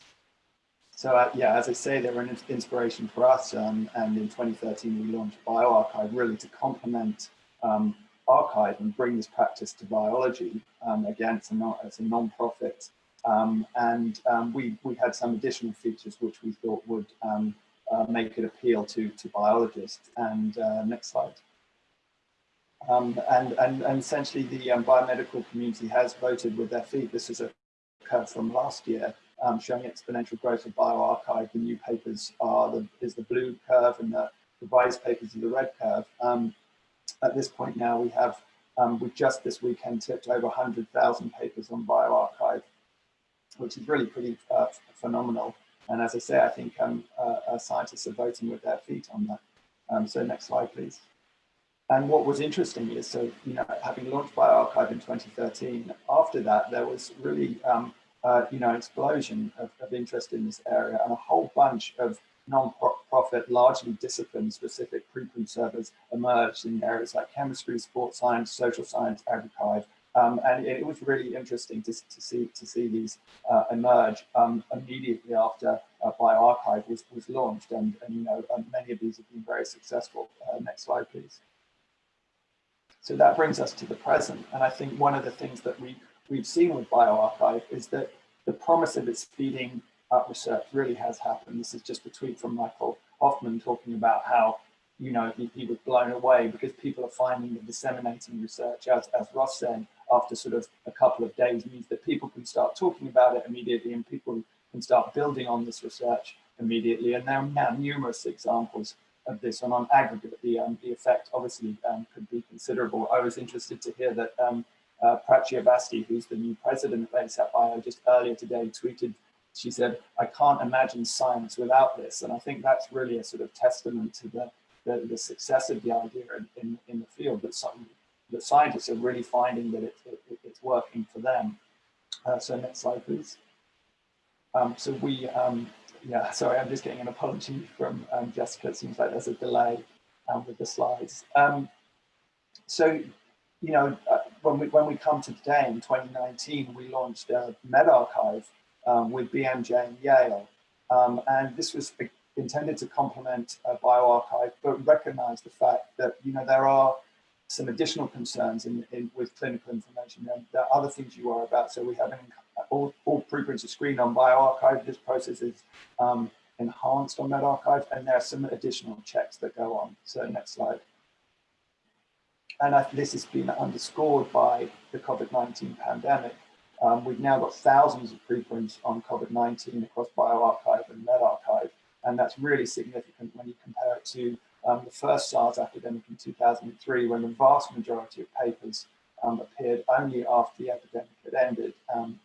So uh, yeah, as I say, they were an inspiration for us. Um, and in 2013, we launched bioRxiv really to complement um, arXiv and bring this practice to biology. Um, again, it's a non-profit. Um, and um, we, we had some additional features which we thought would um, uh, make it appeal to, to biologists. And uh, next slide. Um, and, and, and essentially the um, biomedical community has voted with their feet. This is a curve from last year um, showing exponential growth of bioRxiv. The new papers are the, is the blue curve and the revised papers are the red curve. At this point now we have, we just this weekend tipped over 100,000 papers on bioRxiv, which is really pretty uh, phenomenal. And as I say, I think um, uh, scientists are voting with their feet on that. so next slide, please. And what was interesting is, so, you know, having launched bioRxiv in 2013, after that, there was really, um, uh, you know, explosion of, of, interest in this area and a whole bunch of non-profit, largely discipline-specific preprint servers emerged in areas like chemistry, sports science, social science, agriculture, um, and it, was really interesting to, to see to see these uh, emerge um, immediately after uh, bioRxiv was, was launched, and, and you know um, many of these have been very successful. Uh, next slide, please. So that brings us to the present. And I think one of the things that we, we've seen with bioRxiv is that the promise of its speeding up research really has happened. This is just a tweet from Michael Hoffman talking about how, you know, he, he was blown away because people are finding that disseminating research, as, as Ross said, after sort of a couple of days means that people can start talking about it immediately and people can start building on this research immediately. And there are now numerous examples of this and on aggregate, the, um, the effect obviously um, could be considerable. I was interested to hear that um, uh, Avasthi, who's the new president of ASAP Bio, just earlier today tweeted, she said, I can't imagine science without this. And I think that's really a sort of testament to the, the, the success of the idea in, in, in, the field that some that scientists are really finding that it, it, it's working for them. Uh, so next slide, please. Um, so we um, yeah, sorry, I'm just getting an apology from um, Jessica. It seems like there's a delay um, with the slides. Um, so, you know, uh, when we when we come to today in 2019, we launched a medRxiv um, with BMJ and Yale, and this was intended to complement uh, bioRxiv, but recognize the fact that you know there are some additional concerns in, in with clinical information. And there are other things you are about. So we have an all, all preprints are screened on bioRxiv. This process is um, enhanced on medRxiv, and there are some additional checks that go on. So next slide. And I, this has been underscored by the COVID-19 pandemic. Um, we've now got thousands of preprints on COVID-19 across bioRxiv and medRxiv, and that's really significant when you compare it to um, the first SARS epidemic in 2003, when the vast majority of papers um, appeared only after the epidemic had ended. Um,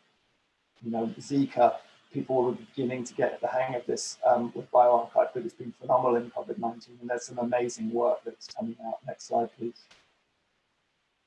you know, Zika, people were beginning to get the hang of this um, with bioRxiv, but it's been phenomenal in COVID-19, and there's some amazing work that's coming out. Next slide, please.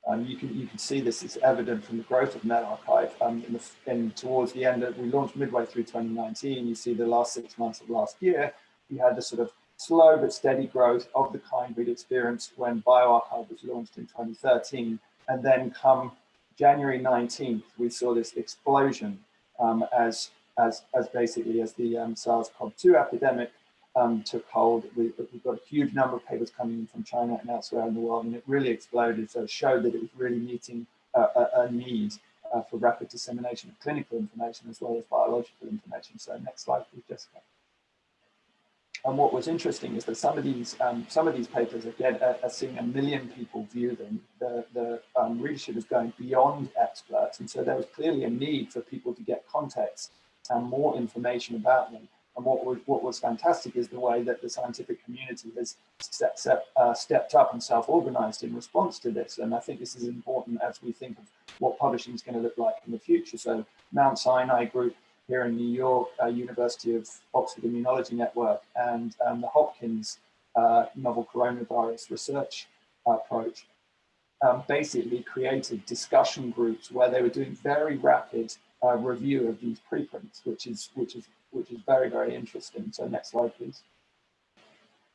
Um, you can you can see this is evident from the growth of medRxiv. Um, in, the, in towards the end, of, we launched midway through 2019. You see the last six months of last year, we had the sort of slow but steady growth of the kind we'd experienced when bioRxiv was launched in 2013. And then come January 19th, we saw this explosion um, as, as, as basically as the um, SARS-CoV-2 epidemic um, took hold. We, have got a huge number of papers coming in from China and elsewhere in the world, and it really exploded. So it showed that it was really meeting a, a, a need uh, for rapid dissemination of clinical information as well as biological information. So next slide, please, Jessica. And what was interesting is that some of these um, some of these papers again are, are, seeing a million people view them. The, the um, readership is going beyond experts, and so there was clearly a need for people to get context and more information about them. And what was what was fantastic is the way that the scientific community has step, step, uh, stepped up and self-organized in response to this. And I think this is important as we think of what publishing is going to look like in the future. So Mount Sinai Group here in New York, uh, University of Oxford Immunology Network, and um, the Hopkins uh, novel coronavirus research approach, um, basically created discussion groups where they were doing very rapid uh, review of these preprints, which is which is which is very very interesting. So next slide, please.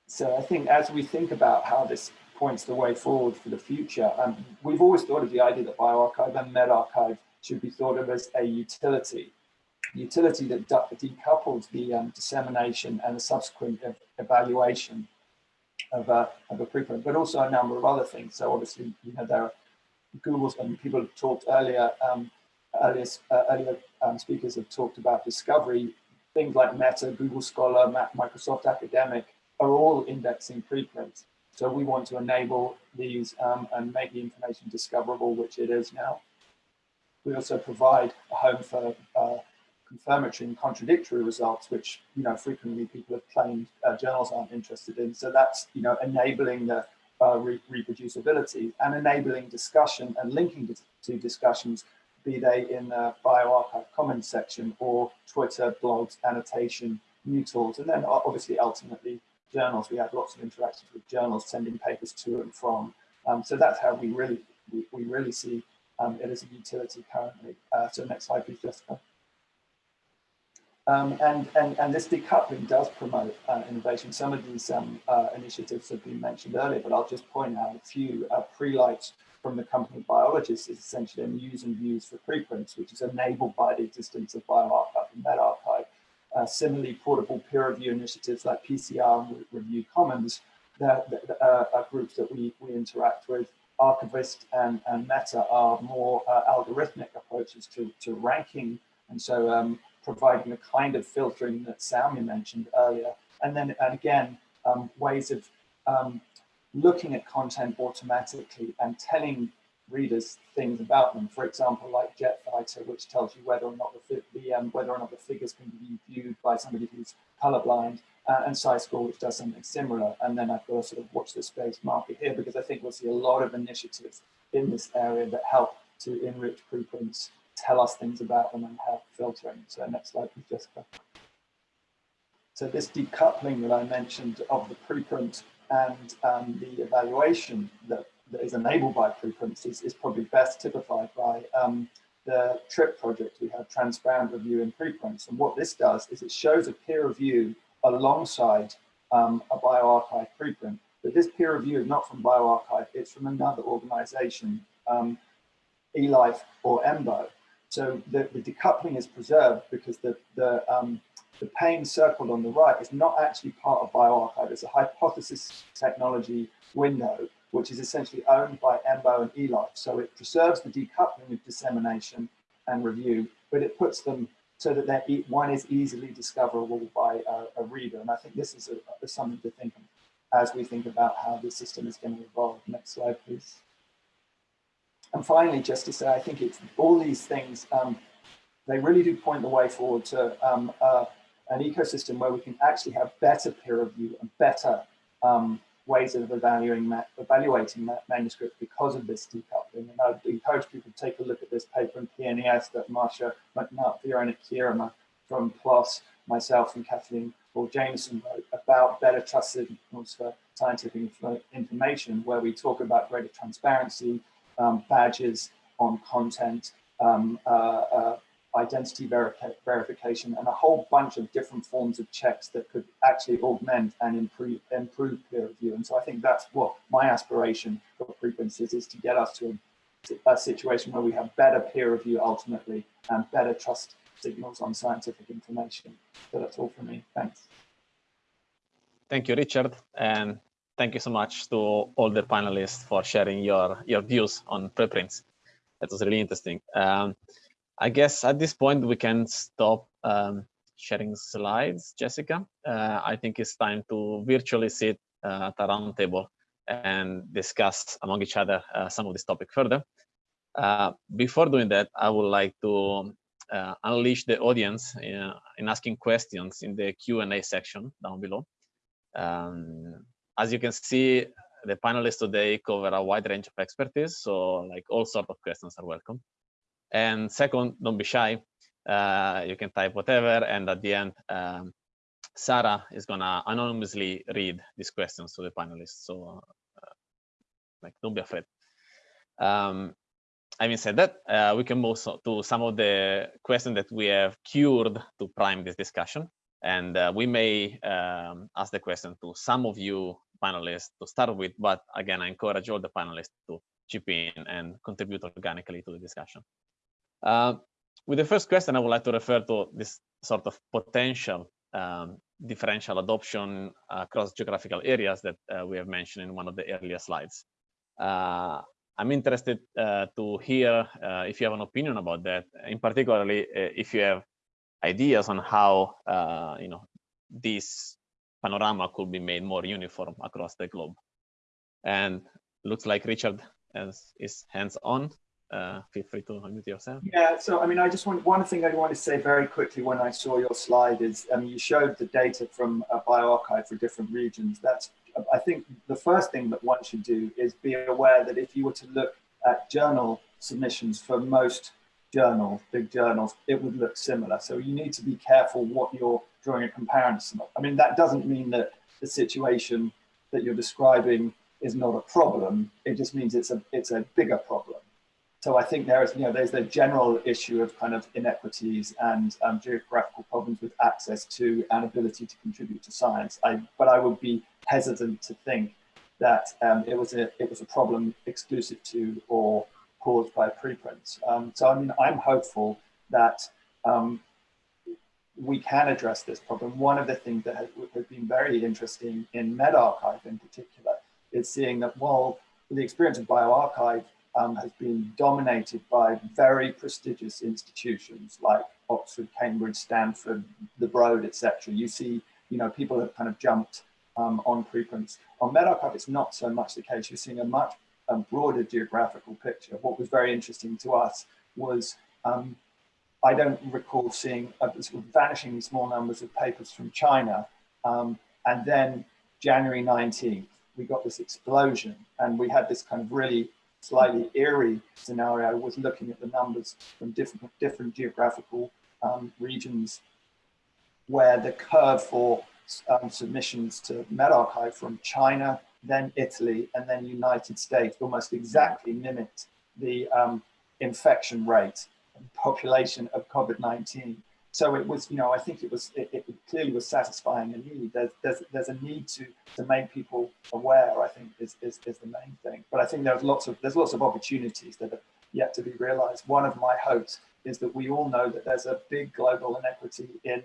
So I think as we think about how this points the way forward for the future, um, we've always thought of the idea that bioRxiv and medRxiv should be thought of as a utility utility that decouples the um, dissemination and the subsequent ev evaluation of a, of a preprint, but also a number of other things. So obviously, you know, there are Google's and people have talked earlier, um, earlier, uh, earlier um, speakers have talked about discovery. Things like Meta, Google Scholar, Microsoft Academic are all indexing preprints. So we want to enable these um, and make the information discoverable, which it is now. We also provide a home for uh, confirmatory and contradictory results, which you know frequently people have claimed uh, journals aren't interested in. So that's you know enabling the uh, re reproducibility and enabling discussion and linking to, discussions, be they in the bioRxiv comments section or Twitter, blogs, annotation, new tools, and then obviously ultimately journals. We have lots of interactions with journals, sending papers to and from. Um, so that's how we really we, we really see um, it as a utility currently. Uh, so next slide, please, Jessica. Um, and, and, and this decoupling does promote uh, innovation. Some of these um, uh, initiatives have been mentioned earlier, but I'll just point out a few. Uh, Prelight from the company Biologists is essentially a news and views for preprints, which is enabled by the existence of bioRxiv and medRxiv. Uh, similarly, portable peer review initiatives like PCR and Review Commons, that, that uh, are groups that we, we interact with. Rxivist and, and Meta are more uh, algorithmic approaches to, to ranking. And so um, providing the kind of filtering that Sowmya mentioned earlier. And then and again, um, ways of um, looking at content automatically and telling readers things about them. For example, like JetFighter, which tells you whether or not the, the um, whether or not the figures can be viewed by somebody who's colorblind, uh, and SciScore, which does something similar. And then I've got to sort of watch the space market here because I think we'll see a lot of initiatives in this area that help to enrich preprints tell us things about them and have filtering. So next slide, please, Jessica. So this decoupling that I mentioned of the preprint and um, the evaluation that, that is enabled by preprints is, is probably best typified by um, the TRIP project. We have transparent review in preprints. And what this does is it shows a peer review alongside um, a bioRxiv preprint. But this peer review is not from bioRxiv, it's from another organization, um, eLife or EMBO. So the, the decoupling is preserved because the, the, um, the pane circled on the right is not actually part of bioRxiv. It's a hypothesis technology window, which is essentially owned by EMBO and eLife. So it preserves the decoupling of dissemination and review, but it puts them so that one is easily discoverable by a, a reader. And I think this is a, a, something to think of as we think about how the system is going to evolve. Next slide, please. And finally, just to say, I think it's all these things, um, they really do point the way forward to um, uh, an ecosystem where we can actually have better peer review and better um, ways of evaluating, evaluating ma manuscripts because of this decoupling. And I'd encourage people to take a look at this paper in PNAS that Marcia McNutt, Véronique Kiermer from PLOS, myself and Kathleen Hall Jamieson wrote about better trust signals for scientific information, where we talk about greater transparency, um, badges on content, um, uh, uh, identity verification, and a whole bunch of different forms of checks that could actually augment and improve, improve peer review. And so I think that's what my aspiration for preprints is, to get us to a, a situation where we have better peer review ultimately and better trust signals on scientific information. So that's all for me. Thanks. Thank you, Richard. And thank you so much to all the panelists for sharing your, your views on preprints. That was really interesting. Um, I guess at this point we can stop um, sharing slides, Jessica. Uh, I think it's time to virtually sit uh, at a round table and discuss among each other uh, some of this topic further. Uh, before doing that, I would like to uh, unleash the audience in, uh, in, asking questions in the Q&A section down below. Um, as you can see, the panelists today cover a wide range of expertise, so like all sorts of questions are welcome. And second, don't be shy. Uh, you can type whatever, and at the end, um, Sarah is gonna anonymously read these questions to the panelists. So, uh, like, don't be afraid. Um, having said that, uh, we can move so to some of the questions that we have cured to prime this discussion. And uh, we may um, ask the question to some of you panelists to start with, but again, I encourage all the panelists to chip in and contribute organically to the discussion. Uh, with the first question, I would like to refer to this sort of potential um, differential adoption across geographical areas that uh, we have mentioned in one of the earlier slides. Uh, I'm interested uh, to hear uh, if you have an opinion about that, in particularly uh, if you have ideas on how you know this panorama could be made more uniform across the globe. And looks like Richard has, is hands on uh, feel free to unmute yourself. Yeah, so I mean, I just want one thing I want to say very quickly when I saw your slide is, I mean, you showed the data from a bioRxiv for different regions. That's, I think the first thing that one should do is be aware that if you were to look at journal submissions for most journals, big journals, it would look similar. So you need to be careful what you're drawing a comparison of. I mean, that doesn't mean that the situation that you're describing is not a problem. It just means it's a, it's a bigger problem. So I think there is, you know, there's the general issue of kind of inequities and um, geographical problems with access to and ability to contribute to science. I, but I would be hesitant to think that um, it was a it was a problem exclusive to or caused by preprints. Um, so I mean, I'm hopeful that um, we can address this problem. One of the things that has, has been very interesting in medRxiv in particular is seeing that while the experience of bioRxiv um, has been dominated by very prestigious institutions like Oxford, Cambridge, Stanford, the Broad, etc. You see, you know, people have kind of jumped um, on preprints. On medRxiv, it's not so much the case. You're seeing a much um, broader geographical picture. What was very interesting to us was um, I don't recall seeing a, sort of vanishingly small numbers of papers from China. Um, and then January 19th, we got this explosion and we had this kind of really slightly eerie scenario was looking at the numbers from different, different geographical um, regions where the curve for um, submissions to medRxiv from China, then Italy, and then United States almost exactly mimicked the um, infection rate and population of COVID-19 so it was, you know, I think it was, it, it clearly was satisfying a need. There's, there's, there's a need to, to make people aware, I think is, is, is the main thing. But I think there's lots of, there's lots of opportunities that are yet to be realized. One of my hopes is that we all know that there's a big global inequity in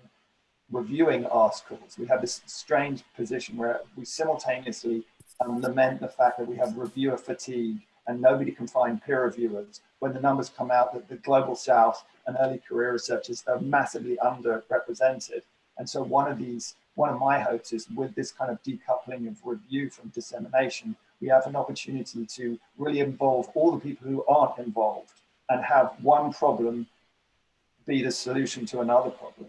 reviewing articles. We have this strange position where we simultaneously um, lament the fact that we have reviewer fatigue and nobody can find peer reviewers when the numbers come out that the global south and early career researchers are massively underrepresented. And so one of these, one of my hopes is with this kind of decoupling of review from dissemination, we have an opportunity to really involve all the people who aren't involved and have one problem be the solution to another problem.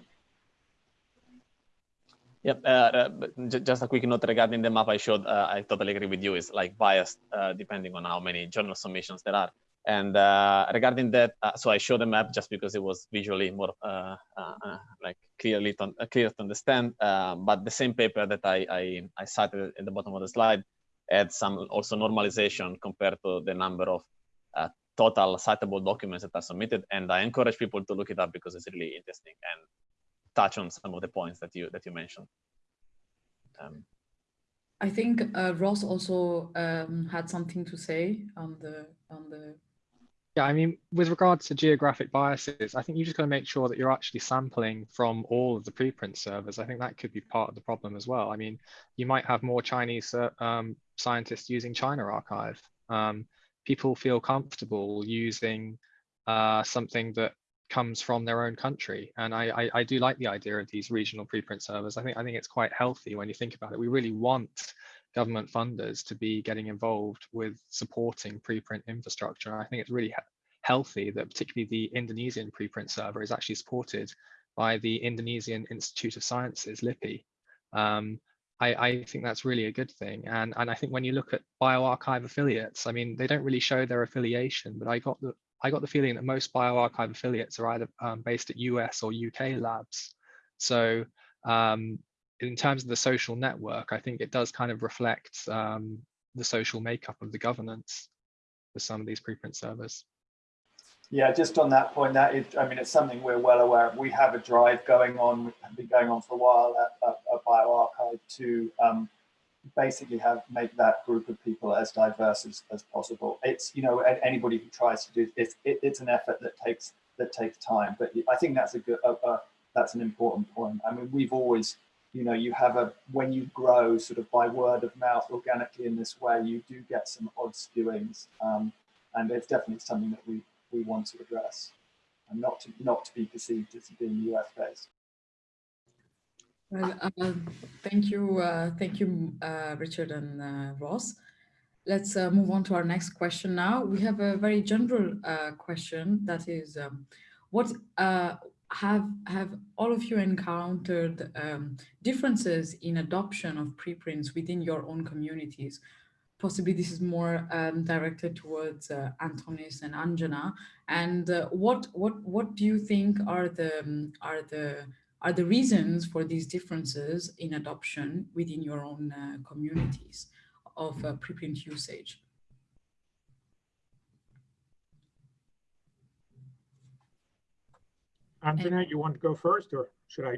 Yep. Uh, uh, just a quick note regarding the map I showed. Uh, I totally agree with you. It's like biased uh, depending on how many journal submissions there are. And uh, regarding that, uh, so I showed the map just because it was visually more like clearly to, clear to understand. but the same paper that I, I, I cited at the bottom of the slide had some also normalization compared to the number of total citable documents that are submitted. And I encourage people to look it up because it's really interesting and touch on some of the points that you that you mentioned. Um, I think uh, Ross also um, had something to say on the on the. Yeah, I mean, with regards to geographic biases, I think you just got to make sure that you're actually sampling from all of the preprint servers. I think that could be part of the problem as well. I mean, you might have more Chinese uh, um, scientists using ChinaXiv. Um, people feel comfortable using uh, something that comes from their own country. And I, I, I, do like the idea of these regional preprint servers. I think I think it's quite healthy when you think about it. We really want government funders to be getting involved with supporting preprint infrastructure. I think it's really he healthy that particularly the Indonesian preprint server is actually supported by the Indonesian Institute of Sciences, LIPI. Um, I, I, think that's really a good thing. And, and I think when you look at bioRxiv affiliates, I mean, they don't really show their affiliation, but I got the I got the feeling that most bioRxiv affiliates are either um, based at US or UK labs. So um, in terms of the social network, I think it does kind of reflect um, the social makeup of the governance for some of these preprint servers. Yeah, just on that point, that is, I mean, it's something we're well aware of. We have a drive going on, been going on for a while at, at, at bioRxiv to um, basically have make that group of people as diverse as, as possible. It's, you know, anybody who tries to do it, it, it's an effort that takes that takes time. But I think that's a good, that's an important point. I mean, we've always, you know, you have a, when you grow sort of by word of mouth organically in this way, you do get some odd skewings. Um, and it's definitely something that we, we want to address and not to, not to be perceived as being US based. Well, uh, thank you, uh, thank you, uh, Richard and uh, Ross. Let's uh, move on to our next question now. We have a very general uh, question that is, um, what have have all of you encountered um, differences in adoption of preprints within your own communities? Possibly this is more um, directed towards Antonis and Anjana. And what what what do you think are the um, are the are the reasons for these differences in adoption within your own uh, communities of uh, preprint usage? Anjana, you want to go first or should I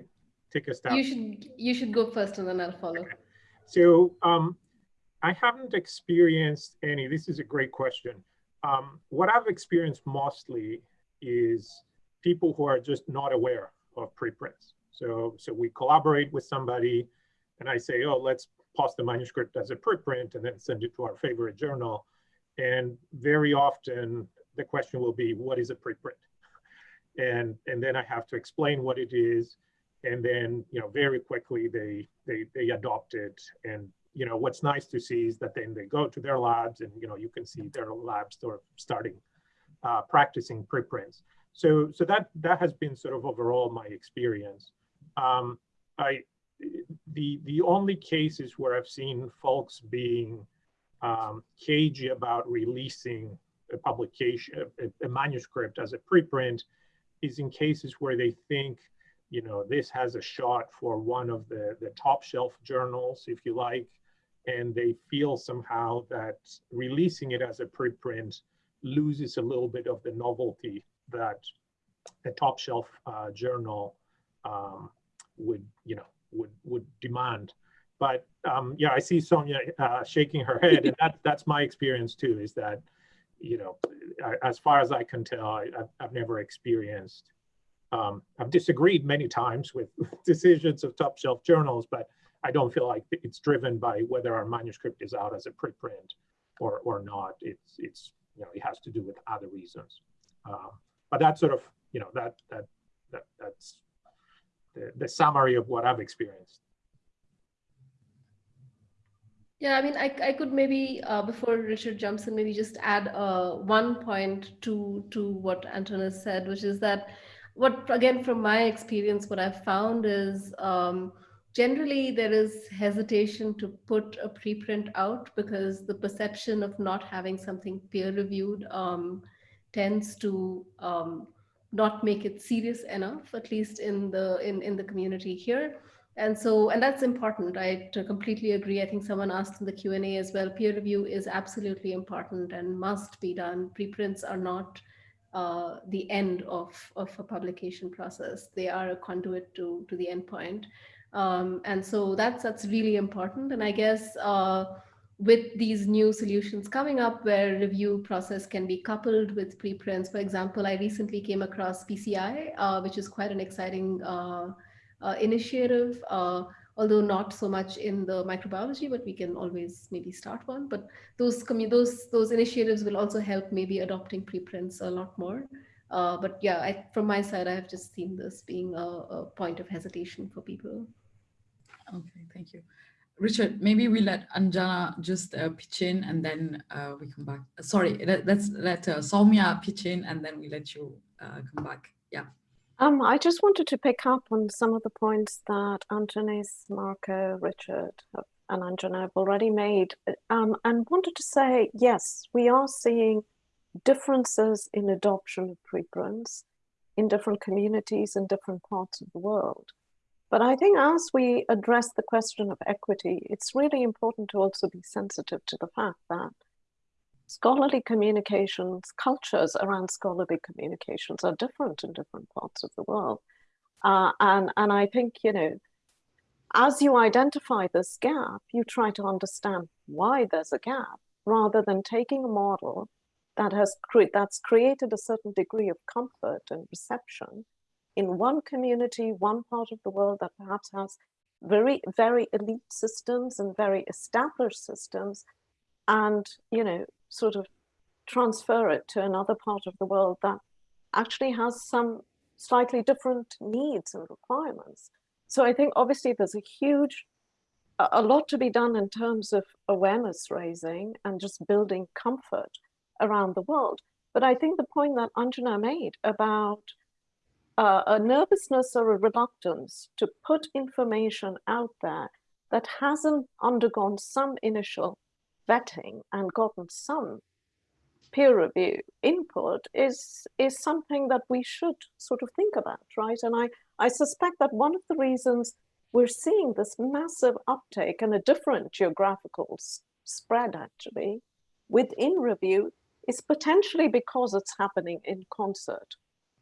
take a step? You should, you should go first and then I'll follow. Okay. So um, I haven't experienced any, this is a great question. Um, what I've experienced mostly is people who are just not aware of preprints. So, so we collaborate with somebody and I say, oh, let's post the manuscript as a preprint and then send it to our favorite journal. And very often the question will be, what is a preprint? And, and then I have to explain what it is. And then, you know, very quickly they, they, they adopt it. And, you know, what's nice to see is that then they go to their labs and, you know, you can see their labs of starting uh, practicing preprints. So, so that that has been sort of overall my experience. Um, I the the only cases where I've seen folks being um, cagey about releasing a publication, a, a, manuscript as a preprint, is in cases where they think, you know, this has a shot for one of the the top shelf journals, if you like, and they feel somehow that releasing it as a preprint loses a little bit of the novelty that a top shelf uh, journal um, would, you know, would would demand. But um, yeah, I see Sowmya uh, shaking her head, and that that's my experience too. Is that, you know, as far as I can tell, I, have I've never experienced. Um, I've disagreed many times with (laughs) decisions of top shelf journals, but I don't feel like it's driven by whether our manuscript is out as a preprint or or not. It's it's you know it has to do with other reasons. Um, but that's sort of you know that that that that's the, the summary of what I've experienced. Yeah, I mean, I, I could maybe, uh, before Richard jumps in, maybe just add uh, one point to, to what Antonis said, which is that what, again, from my experience, what I've found is um, generally there is hesitation to put a preprint out because the perception of not having something peer reviewed um, tends to um, not make it serious enough, at least in the in, in the community here. And so, and that's important. I completely agree. I think someone asked in the Q&A as well, peer review is absolutely important and must be done. Preprints are not uh, the end of, of a publication process. They are a conduit to, to the endpoint. Um, and so that's, that's really important. And I guess uh, with these new solutions coming up where review process can be coupled with preprints, for example, I recently came across PCI, uh, which is quite an exciting uh, uh, initiative, uh, although not so much in the microbiology, but we can always maybe start one. But those those those initiatives will also help maybe adopting preprints a lot more. Uh, but yeah, I, from my side, I have just seen this being a, a point of hesitation for people. Okay, thank you. Richard, maybe we let Anjana just uh, pitch in and then uh, we come back. Sorry, let, us let uh, pitch in and then we let you uh, come back. Yeah. Um, I just wanted to pick up on some of the points that Antonis, Marco, Richard, uh, and Anjana have already made, um, and wanted to say, yes, we are seeing differences in adoption of preprints in different communities in different parts of the world. But I think as we address the question of equity, it's really important to also be sensitive to the fact that scholarly communications, cultures around scholarly communications are different in different parts of the world. Uh, and, and I think, you know, as you identify this gap, you try to understand why there's a gap rather than taking a model that has cre that's created a certain degree of comfort and reception in one community, one part of the world that perhaps has very, very elite systems and very established systems and, you know, sort of transfer it to another part of the world that actually has some slightly different needs and requirements. So I think obviously there's a huge, a lot to be done in terms of awareness raising and just building comfort around the world. But I think the point that Anjana made about uh, a nervousness or a reluctance to put information out there that hasn't undergone some initial vetting and gotten some peer review input is is something that we should sort of think about, right? And I, I suspect that one of the reasons we're seeing this massive uptake and a different geographical spread actually within review is potentially because it's happening in concert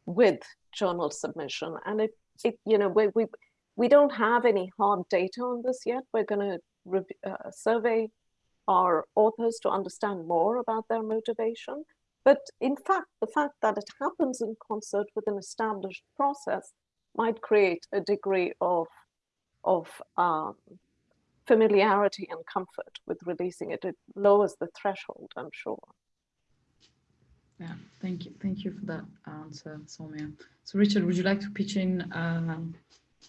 with journal submission. And it, it you know, we, we, we don't have any hard data on this yet. We're going to uh, survey our authors to understand more about their motivation. But in fact, the fact that it happens in concert with an established process might create a degree of, of um, familiarity and comfort with releasing it. It lowers the threshold, I'm sure. Yeah, thank you. Thank you for that answer, Sowmya. So Richard, would you like to pitch in um,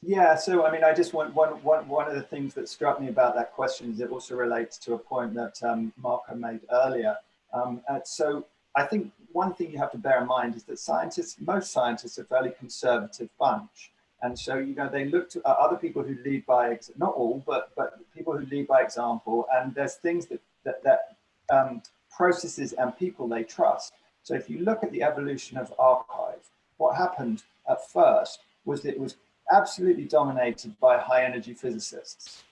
yeah, so I mean, I just want one, one, one of the things that struck me about that question is it also relates to a point that um, Marco made earlier. Um, so I think one thing you have to bear in mind is that scientists, most scientists are fairly conservative bunch. And so, you know, they look to uh, other people who lead by, not all, but, but people who lead by example. And there's things that, that, that um, processes and people they trust. So if you look at the evolution of arXiv, what happened at first was that it was absolutely dominated by high energy physicists.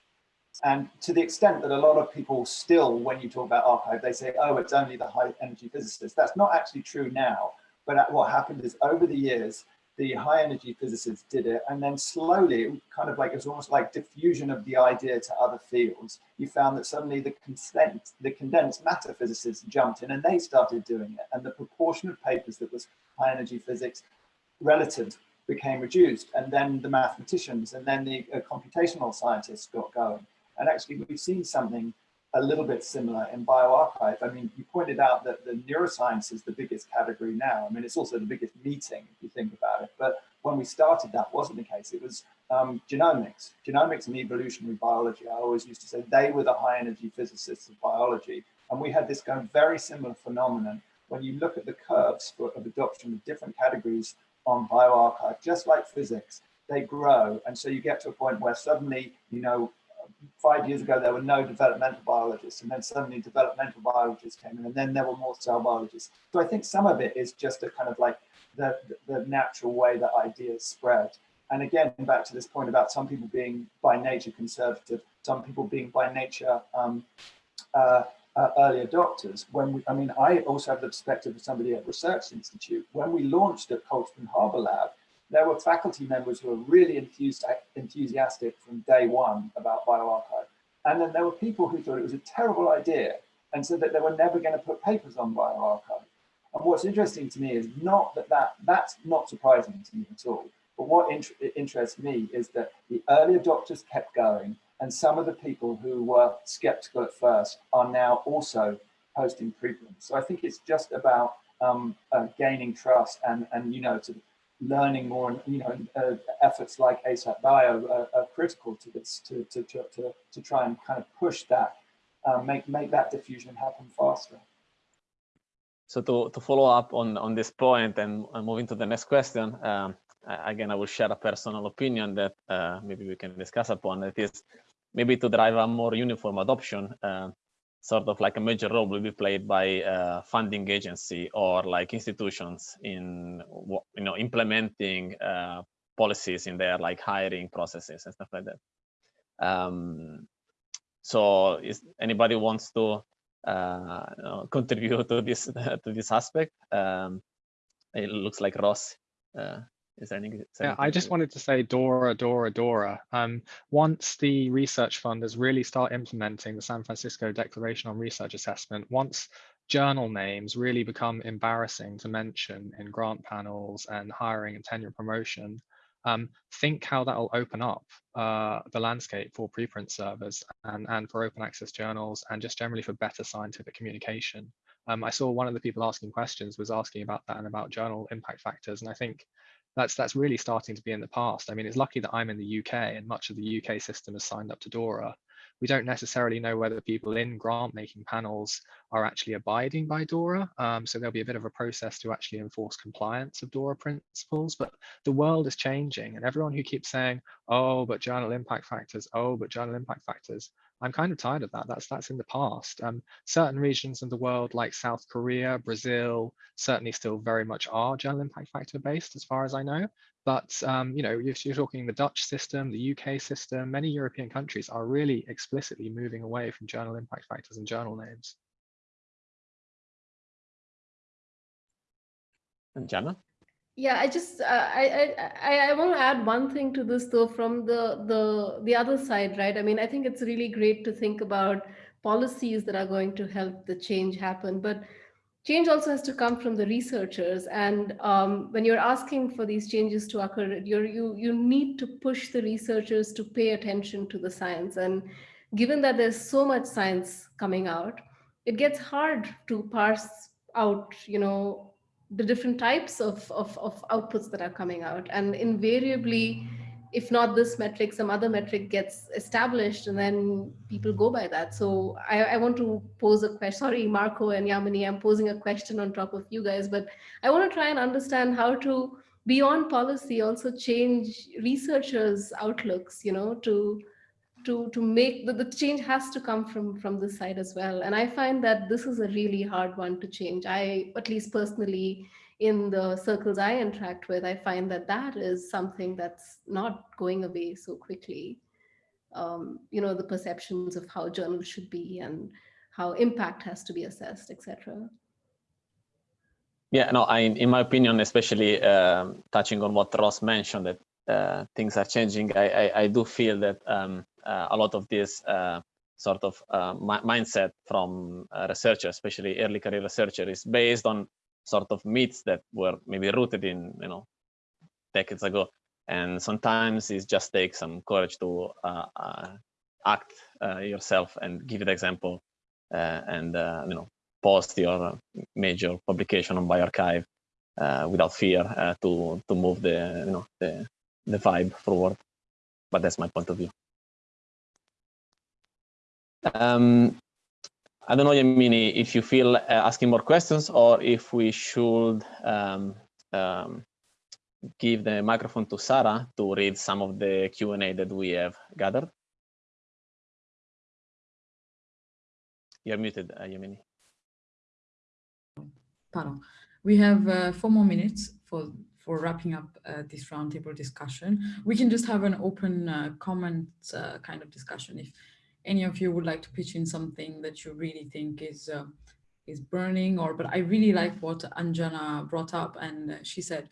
And to the extent that a lot of people still, when you talk about arXiv, they say, oh, it's only the high energy physicists. That's not actually true now. But uh, what happened is over the years, the high energy physicists did it. And then slowly, kind of like, it was almost like diffusion of the idea to other fields. You found that suddenly the, consent, the condensed matter physicists jumped in and they started doing it. And the proportion of papers that was high energy physics relative became reduced and then the mathematicians and then the uh, computational scientists got going. And actually we've seen something a little bit similar in bioRxiv. I mean, you pointed out that the neuroscience is the biggest category now. I mean, it's also the biggest meeting if you think about it. But when we started, that wasn't the case. It was um, genomics, genomics and evolutionary biology. I always used to say they were the high energy physicists of biology. And we had this kind of very similar phenomenon when you look at the curves for, of adoption of different categories on bioRxiv, just like physics, they grow. And so you get to a point where suddenly, you know, five years ago, there were no developmental biologists, and then suddenly developmental biologists came in, and then there were more cell biologists. So I think some of it is just a kind of like the, the natural way that ideas spread. And again, back to this point about some people being by nature conservative, some people being by nature um, uh, uh, early adopters. When we, I mean, I also have the perspective of somebody at Research Institute. When we launched at Cold Spring Harbor Lab, there were faculty members who were really enthused, enthusiastic from day one about bioRxiv. And then there were people who thought it was a terrible idea and said that they were never going to put papers on bioRxiv. And what's interesting to me is not that, that that's not surprising to me at all. But what int interests me is that the early adopters kept going and some of the people who were skeptical at first are now also posting preprints. So I think it's just about um, uh, gaining trust and, and you know, to learning more and, you know, uh, efforts like ASAP Bio are, are, critical to this, to, to, to, to, try and kind of push that, uh, make, make that diffusion happen faster. So to, to follow up on, on this point and, and moving to the next question, um, again, I will share a personal opinion that uh, maybe we can discuss upon. It is maybe to drive a more uniform adoption, uh, sort of like a major role will be played by uh, funding agency or like institutions in you know implementing uh, policies in their like hiring processes and stuff like that. Um, so, is anybody wants to uh, you know, (laughs) contribute to this (laughs) to this aspect? Um, it looks like Ross. Is there any? yeah, I just wanted to say Dora, Dora, Dora. Um, once the research funders really start implementing the San Francisco Declaration on Research Assessment, once journal names really become embarrassing to mention in grant panels and hiring and tenure promotion, um, think how that will open up uh, the landscape for preprint servers and, and for open access journals and just generally for better scientific communication. Um, I saw one of the people asking questions was asking about that and about journal impact factors. And I think that's that's really starting to be in the past. I mean, it's lucky that I'm in the UK and much of the UK system has signed up to DORA. We don't necessarily know whether people in grant making panels are actually abiding by DORA. Um, so there'll be a bit of a process to actually enforce compliance of DORA principles, but the world is changing and everyone who keeps saying, oh, but journal impact factors, oh, but journal impact factors, I'm kind of tired of that. That's that's in the past. Um, certain regions of the world, like South Korea, Brazil, certainly still very much are journal impact factor based, as far as I know. But um, you know, you're talking the Dutch system, the UK system, many European countries are really explicitly moving away from journal impact factors and journal names. Anjana? Yeah, I just uh, I, I I want to add one thing to this though from the the the other side, right? I mean, I think it's really great to think about policies that are going to help the change happen, but change also has to come from the researchers. And um, when you're asking for these changes to occur, you you you need to push the researchers to pay attention to the science. And given that there's so much science coming out, it gets hard to parse out, you know, the different types of, of, of outputs that are coming out. And invariably, if not this metric, some other metric gets established and then people go by that. So I, I want to pose a question. Sorry, Marco and Yamini, I'm posing a question on top of you guys, but I want to try and understand how to, beyond policy, also change researchers' outlooks, you know, to to to make the, the change has to come from from this side as well. And i find that this is a really hard one to change. I at least personally in the circles i interact with i find that that is something that's not going away so quickly. Um, you know the perceptions of how journals should be and how impact has to be assessed etc yeah no i in my opinion especially um, touching on what ross mentioned that uh, things are changing I, I, I do feel that um, a lot of this uh, sort of uh, mindset from researchers, especially early career researchers, is based on sort of myths that were maybe rooted in, you know, decades ago. And sometimes it just takes some courage to act yourself and give the example and, you know, post your major publication on bioRxiv uh, without fear uh, to to move the you know the the vibe forward. But that's my point of view. Um, I don't know, Yamini, if you feel uh, asking more questions or if we should um, um, give the microphone to Sarah to read some of the Q&A that we have gathered. You're muted, uh, Yamini. Pardon. We have uh, four more minutes for, for wrapping up uh, this roundtable discussion. We can just have an open uh, comment uh, kind of discussion if any of you would like to pitch in something that you really think is uh, is burning or but I really like what Anjana brought up and she said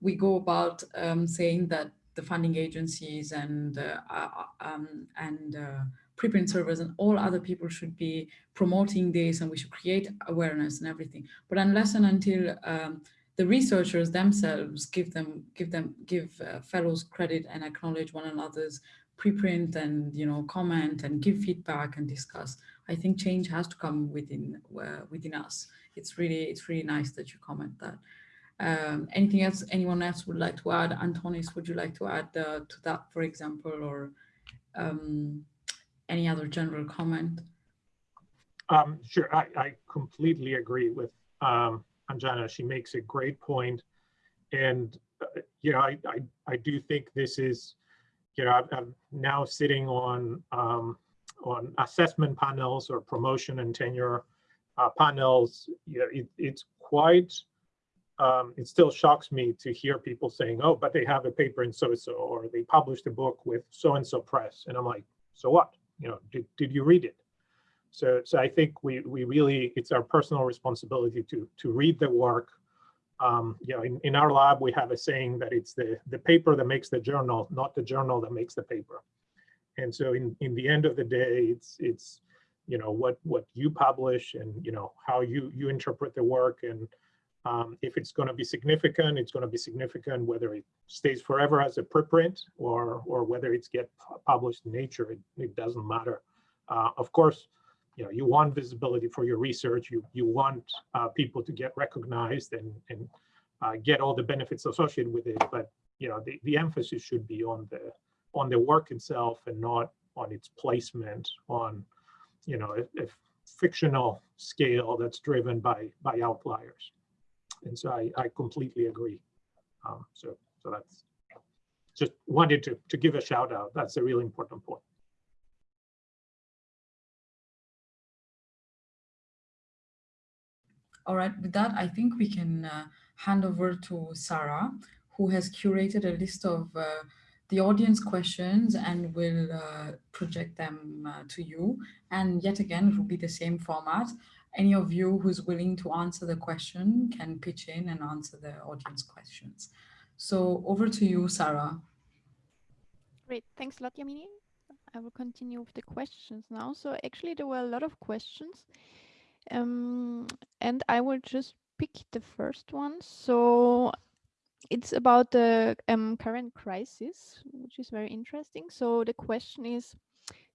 we go about um, saying that the funding agencies and uh, uh, um, and uh, preprint servers and all other people should be promoting this and we should create awareness and everything. But unless and until um, the researchers themselves give them give them give uh, fellows credit and acknowledge one another's preprint and you know comment and give feedback and discuss, I think change has to come within uh, within us. It's really it's really nice that you comment that. Um, anything else anyone else would like to add? Antonis, would you like to add uh, to that, for example, or um, any other general comment? Um, sure, I, I, completely agree with um, Anjana. She makes a great. And, uh, you know, I, I, I, do think this is, you know, I'm now sitting on, um, on assessment panels or promotion and tenure uh, panels. You know, it, it's quite um, it still shocks me to hear people saying, oh, but they have a paper in so-and-so, or they published a book with so-and-so press. And I'm like, so what? You know, did, did you read it? So, so I think we, we really, it's our personal responsibility to, to read the work. Um, you know, in, in our lab, we have a saying that it's the, the paper that makes the journal, not the journal that makes the paper. And so in, in the end of the day, it's, it's, you know, what, what you publish and, you know, how you, you interpret the work and, um, if it's going to be significant, it's going to be significant whether it stays forever as a preprint or or whether it's get published in Nature. It, it doesn't matter. Uh, of course, you know you want visibility for your research. You you want uh, people to get recognized and and uh, get all the benefits associated with it. But you know the the emphasis should be on the on the work itself and not on its placement on you know a, a fictional scale that's driven by by outliers. And so I, I completely agree. Um, so, so that's just wanted to, to give a shout out. That's a really important point. All right, with that, I think we can uh, hand over to Sarah, who has curated a list of uh, the audience questions and will uh, project them uh, to you. And yet again, it will be the same format any of you who's willing to answer the question can pitch in and answer the audience questions. So over to you, Sarah. Great, thanks a lot, Yamini. I will continue with the questions now. So actually there were a lot of questions um, and I will just pick the first one. So it's about the um, current crisis, which is very interesting. So the question is,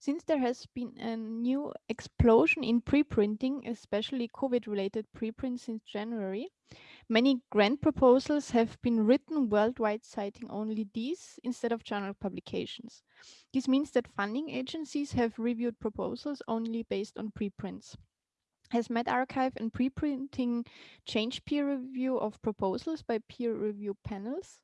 since there has been a new explosion in preprinting, especially COVID-related preprints since January, many grant proposals have been written worldwide citing only these instead of journal publications. This means that funding agencies have reviewed proposals only based on preprints. Has medRxiv and preprinting changed peer review of proposals by peer review panels?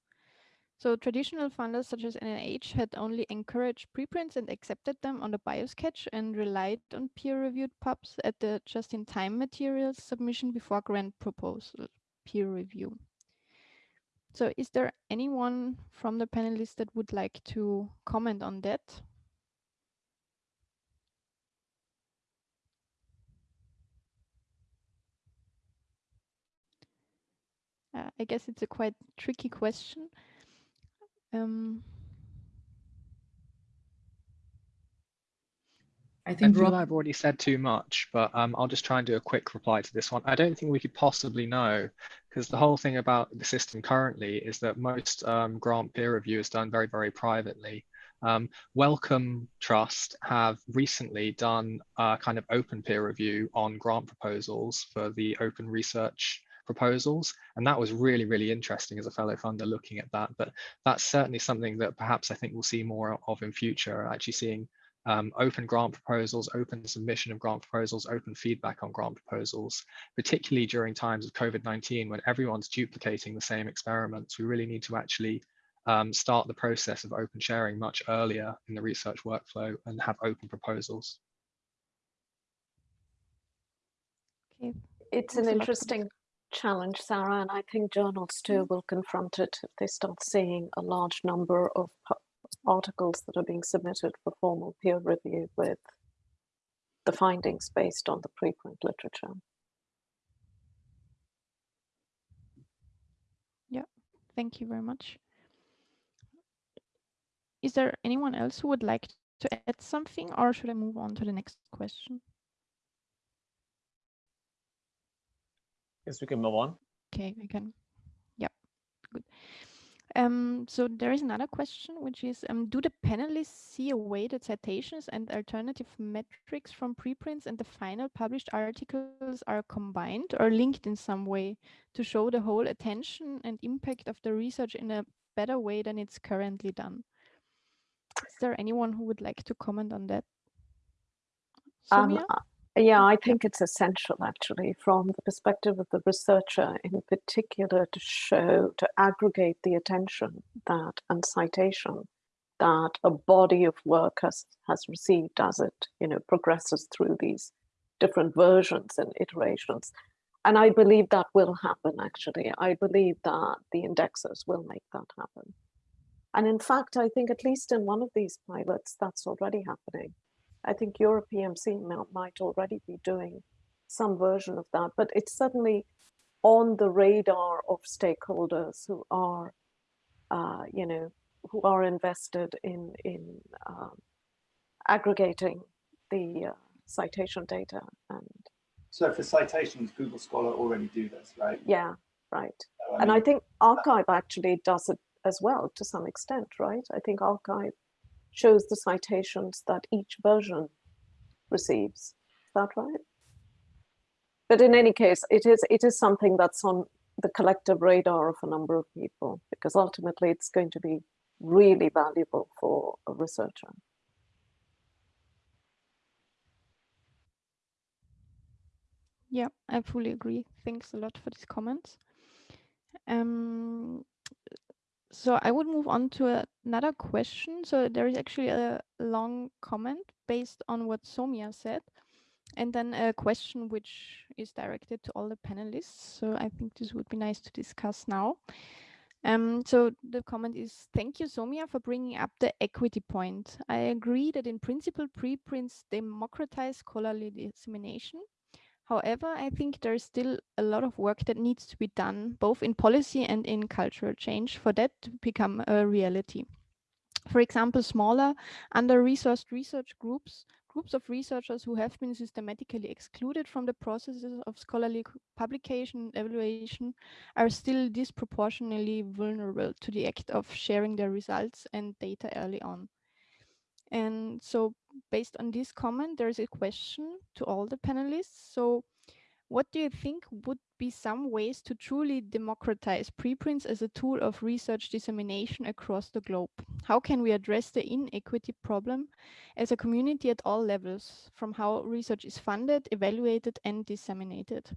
So traditional funders such as NIH had only encouraged preprints and accepted them on the BioSketch and relied on peer-reviewed pubs at the just-in-time materials submission before grant proposal peer review. So is there anyone from the panelists that would like to comment on that? Uh, I guess it's a quite tricky question. Um, I think I feel I've already said too much, but um, I'll just try and do a quick reply to this one. I don't think we could possibly know, because the whole thing about the system currently is that most um, grant peer review is done very, very privately. Um, Wellcome Trust have recently done a kind of open peer review on grant proposals for the open research proposals. And that was really, really interesting as a fellow funder looking at that. But that's certainly something that perhaps I think we'll see more of in future, actually seeing um, open grant proposals, open submission of grant proposals, open feedback on grant proposals, particularly during times of COVID-19 when everyone's duplicating the same experiments. We really need to actually um, start the process of open sharing much earlier in the research workflow and have open proposals. Okay. It's an a lot for interesting challenge, Sarah, and I think journals too mm. will confront it if they start seeing a large number of articles that are being submitted for formal peer review with the findings based on the preprint literature. Yeah, thank you very much. Is there anyone else who would like to add something or should I move on to the next question? Yes, we can move on. Okay, we can. Yeah, good. Um, so there is another question, which is, um, do the panelists see a way that citations and alternative metrics from preprints and the final published articles are combined or linked in some way to show the whole attention and impact of the research in a better way than it's currently done? Is there anyone who would like to comment on that? Um, Sowmya? uh, yeah, I think it's essential actually from the perspective of the researcher in particular to show, to aggregate the attention that and citation that a body of work has, has received as it, you know, progresses through these different versions and iterations. And I believe that will happen actually. I believe that the indexers will make that happen. And in fact, I think at least in one of these pilots, that's already happening. I think Europe PMC might already be doing some version of that, but it's certainly on the radar of stakeholders who are, uh, you know, who are invested in in um, aggregating the uh, citation data. And So for citations, Google Scholar already do this, right? yeah, right. So, And I think arXiv actually does it as well to some extent, right? I think arXiv shows the citations that each version receives. Is that right? But in any case, it is it is something that's on the collective radar of a number of people because ultimately it's going to be really valuable for a researcher. Yeah, I fully agree. Thanks a lot for these comments. Um, so I would move on to another question. So there is actually a long comment based on what Sowmya said, and then a question which is directed to all the panelists. So I think this would be nice to discuss now. Um, so the comment is, thank you, Sowmya, for bringing up the equity point. I agree that in principle, preprints democratize scholarly dissemination. However, I think there's still a lot of work that needs to be done, both in policy and in cultural change, for that to become a reality. For example, smaller, under-resourced research groups, groups of researchers who have been systematically excluded from the processes of scholarly publication evaluation are still disproportionately vulnerable to the act of sharing their results and data early on. And so based on this comment, there's a question to all the panelists. So what do you think would be some ways to truly democratize preprints as a tool of research dissemination across the globe? How can we address the inequity problem as a community at all levels, from how research is funded, evaluated, and disseminated?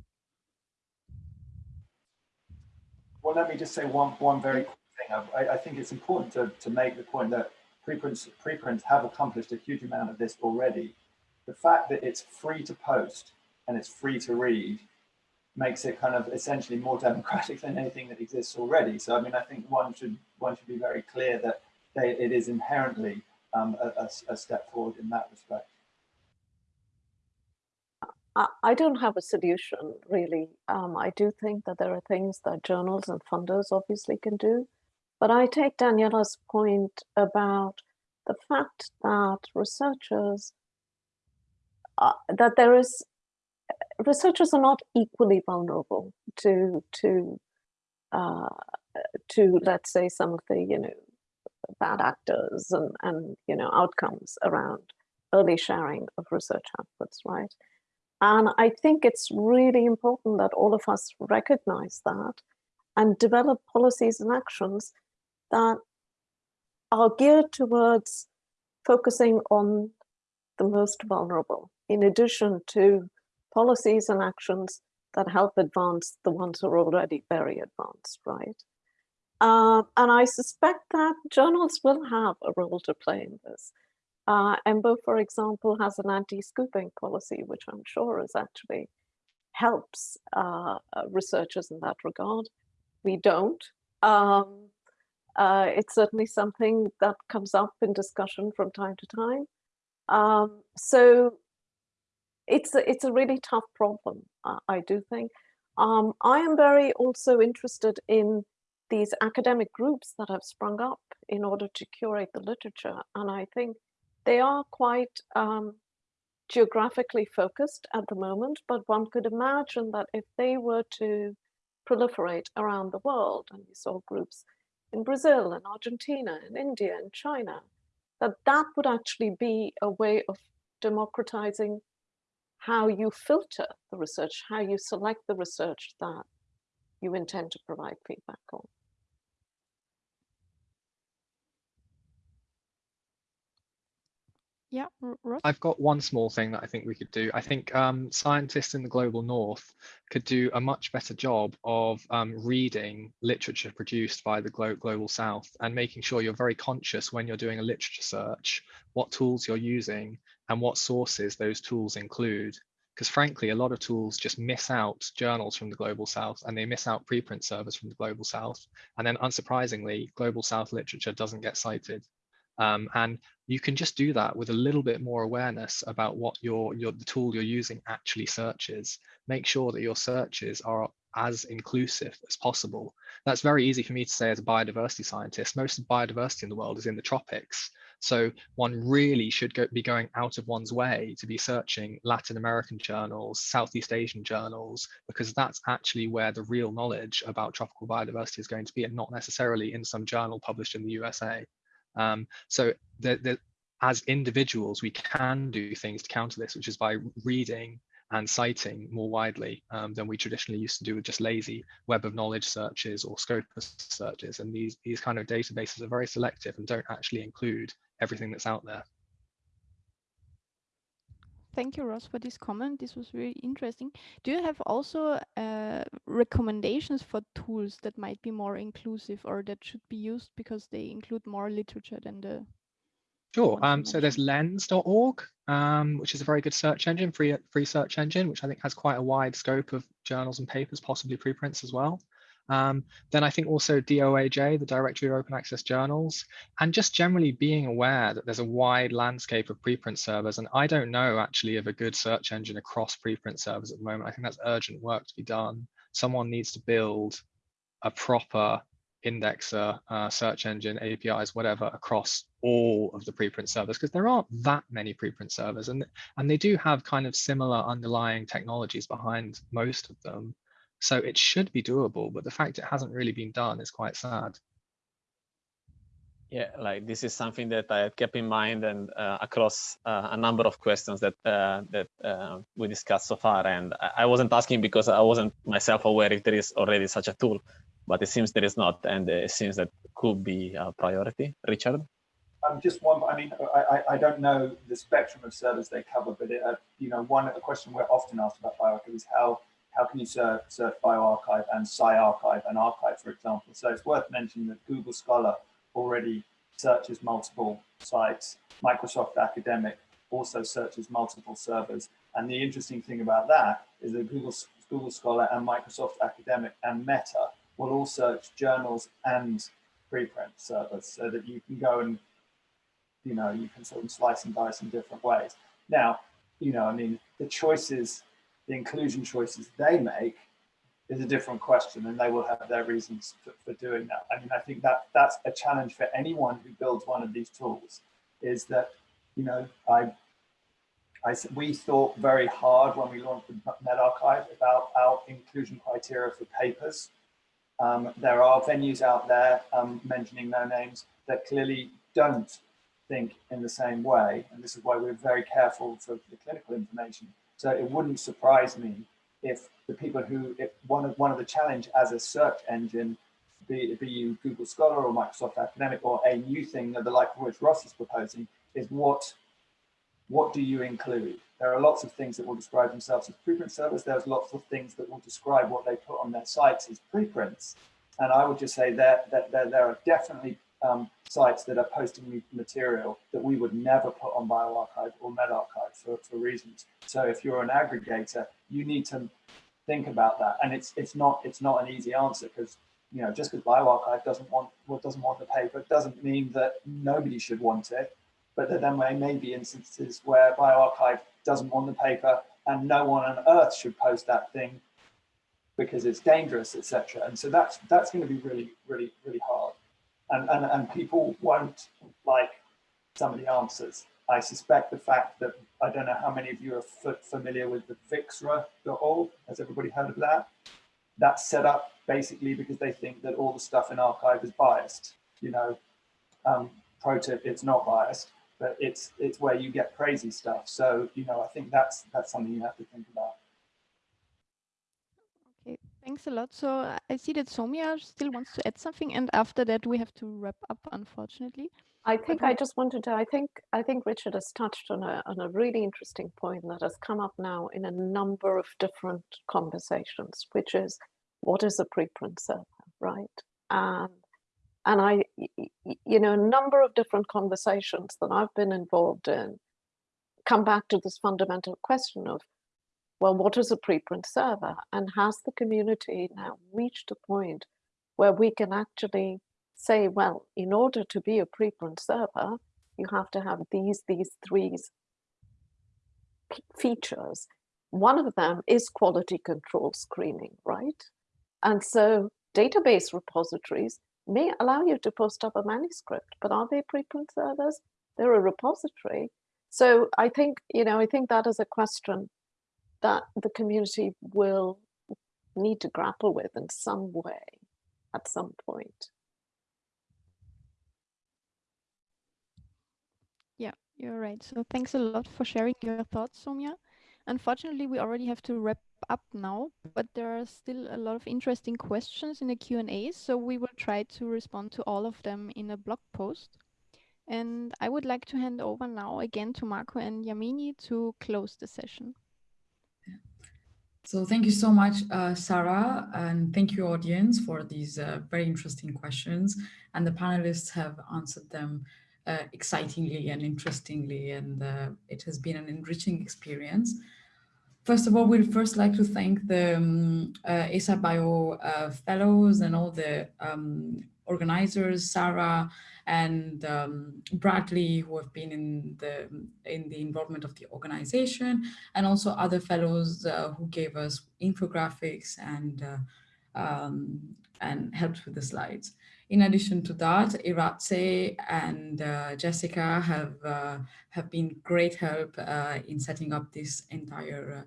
Well, let me just say one, one very quick thing. I, I- think it's important to, to make the point that preprints, preprints have accomplished a huge amount of this already. The fact that it's free to post and it's free to read makes it kind of essentially more (laughs) democratic than anything that exists already. So, I mean, I think one should one should be very clear that they, it is inherently um, a, a, step forward in that respect. I, I don't have a solution really. Um, I do think that there are things that journals and funders obviously can do. But I take Daniela's point about the fact that researchers, uh, that there is, researchers are not equally vulnerable to, to, uh, to let's say some of the, you know, bad actors and, and, you know, outcomes around early sharing of research outputs, right? And I think it's really important that all of us recognize that and develop policies and actions that are geared towards focusing on the most vulnerable, in addition to policies and actions that help advance the ones who are already very advanced, right? Uh, and I suspect that journals will have a role to play in this. Uh, EMBO, for example, has an anti-scooping policy, which I'm sure is actually helps uh, uh researchers in that regard. We don't. Um, uh, it's certainly something that comes up in discussion from time to time. Um, so it's a, it's a really tough problem, uh, I do think. Um, I am very also interested in these academic groups that have sprung up in order to curate the literature. And I think they are quite um, geographically focused at the moment, but one could imagine that if they were to proliferate around the world, and we saw groups in Brazil and Argentina and India and China, that that would actually be a way of democratizing how you filter the research, how you select the research that you intend to provide feedback on. Yeah? I've got one small thing that I think we could do. I think um, scientists in the global north could do a much better job of um, reading literature produced by the glo global south and making sure you're very conscious when you're doing a literature search, what tools you're using and what sources those tools include. Because frankly, a lot of tools just miss out journals from the global south and they miss out preprint servers from the global south. And then unsurprisingly, global south literature doesn't get cited. Um, and you can just do that with a little bit more awareness about what your, your the tool you're using actually searches. Make sure that your searches are as inclusive as possible. That's very easy for me to say as a biodiversity scientist. Most of biodiversity in the world is in the tropics. So one really should go, be going out of one's way to be searching Latin American journals, Southeast Asian journals, because that's actually where the real knowledge about tropical biodiversity is going to be and not necessarily in some journal published in the USA. Um, so the, the, as individuals, we can do things to counter this, which is by reading and citing more widely um, than we traditionally used to do with just lazy web of knowledge searches or Scopus searches. And these, these kind of databases are very selective and don't actually include everything that's out there. Thank you, Ross, for this comment. This was very interesting. Do you have also uh, recommendations for tools that might be more inclusive or that should be used because they include more literature than the Sure. Um, so there's lens.org, um, which is a very good search engine, free, free search engine, which I think has quite a wide scope of journals and papers, possibly preprints as well. Um, then I think also DOAJ, the Directory of Open Access Journals, and just generally being aware that there's a wide landscape of preprint servers. And I don't know actually of a good search engine across preprint servers at the moment. I think that's urgent work to be done. Someone needs to build a proper indexer, uh, search engine, APIs, whatever, across all of the preprint servers, because there aren't that many preprint servers, and, and they do have kind of similar underlying technologies behind most of them. So it should be doable, but the fact it hasn't really been done is quite sad. Yeah, like this is something that I kept in mind and uh, across uh, a number of questions that uh, that uh, we discussed so far. And I wasn't asking because I wasn't myself aware if there is already such a tool, but it seems there is not, and it seems that could be a priority. Richard? Um, just one, I mean, I, I don't know the spectrum of servers they cover, but it, uh, you know, one a question we're often asked about bioRxiv is how how can you search, search bioRxiv and SciArchive and arXiv, for example. So it's worth mentioning that Google Scholar already searches multiple sites. Microsoft Academic also searches multiple servers. And the interesting thing about that is that Google, Google Scholar and Microsoft Academic and Meta will all search journals and preprint servers so that you can go and, you know, you can sort of slice and dice in different ways. Now, you know, I mean, the choices, the inclusion choices they make is a different question and they will have their reasons for, for doing that. I mean, I think that that's a challenge for anyone who builds one of these tools is that, you know, I, I, we thought very hard when we launched the medRxiv about our inclusion criteria for papers um, there are venues out there, um, mentioning no names, that clearly don't think in the same way. And this is why we're very careful for the clinical information. So it wouldn't surprise me if the people who, if one of, one of the challenge as a search engine, be, be you Google Scholar or Microsoft Academic or a new thing, that the like which Ross is proposing, is what what do you include? There are lots of things that will describe themselves as preprint servers. There's lots of things that will describe what they put on their sites as preprints. And I would just say that, that, that there are definitely um, sites that are posting material that we would never put on bioRxiv or medRxiv for, for reasons. So if you're an aggregator, you need to think about that. And it's it's not it's not an easy answer because you know just because bioRxiv doesn't want what doesn't want the paper doesn't mean that nobody should want it. But there may, may be instances where bioRxiv doesn't want the paper and no one on earth should post that thing because it's dangerous, etc. And so that's that's going to be really, really, really hard and, and, and people won't like some of the answers. I suspect the fact that I don't know how many of you are familiar with the viXra.org. Has everybody heard of that? That's set up basically because they think that all the stuff in arXiv is biased. You know, um, pro tip, it's not biased, but it's it's where you get crazy stuff. So you know, I think that's that's something you have to think about. Thanks a lot. So I see that Sowmya still wants to add something, and after that we have to wrap up, unfortunately. I think I just wanted to. I think I think Richard has touched on a on a really interesting point that has come up now in a number of different conversations, which is what is a preprint server, right? And and I, you know, a number of different conversations that I've been involved in come back to this fundamental question of well, what is a preprint server? And has the community now reached a point where we can actually say, well, in order to be a preprint server, you have to have these, these three features. One of them is quality control screening, right? And so database repositories may allow you to post up a manuscript, but are they preprint servers? They're a repository. So I think, you know, I think that is a question that the community will need to grapple with in some way at some point. Yeah, you're right. So thanks a lot for sharing your thoughts, Sowmya. Unfortunately, we already have to wrap up now, but there are still a lot of interesting questions in the Q&A, so we will try to respond to all of them in a blog post. And I would like to hand over now again to Marco and Yamini to close the session. So thank you so much, uh, Sarah, and thank you audience for these uh, very interesting questions. And the panelists have answered them uh, excitingly and interestingly, and uh, it has been an enriching experience. First of all, we'd first like to thank the um, uh, Bio uh, fellows and all the um, organizers, Sarah, and um, Bradley, who have been in the in the involvement of the organization, and also other fellows uh, who gave us infographics and uh, um, and helped with the slides. In addition to that, Iratxe and uh, Jessica have uh, have been great help uh, in setting up this entire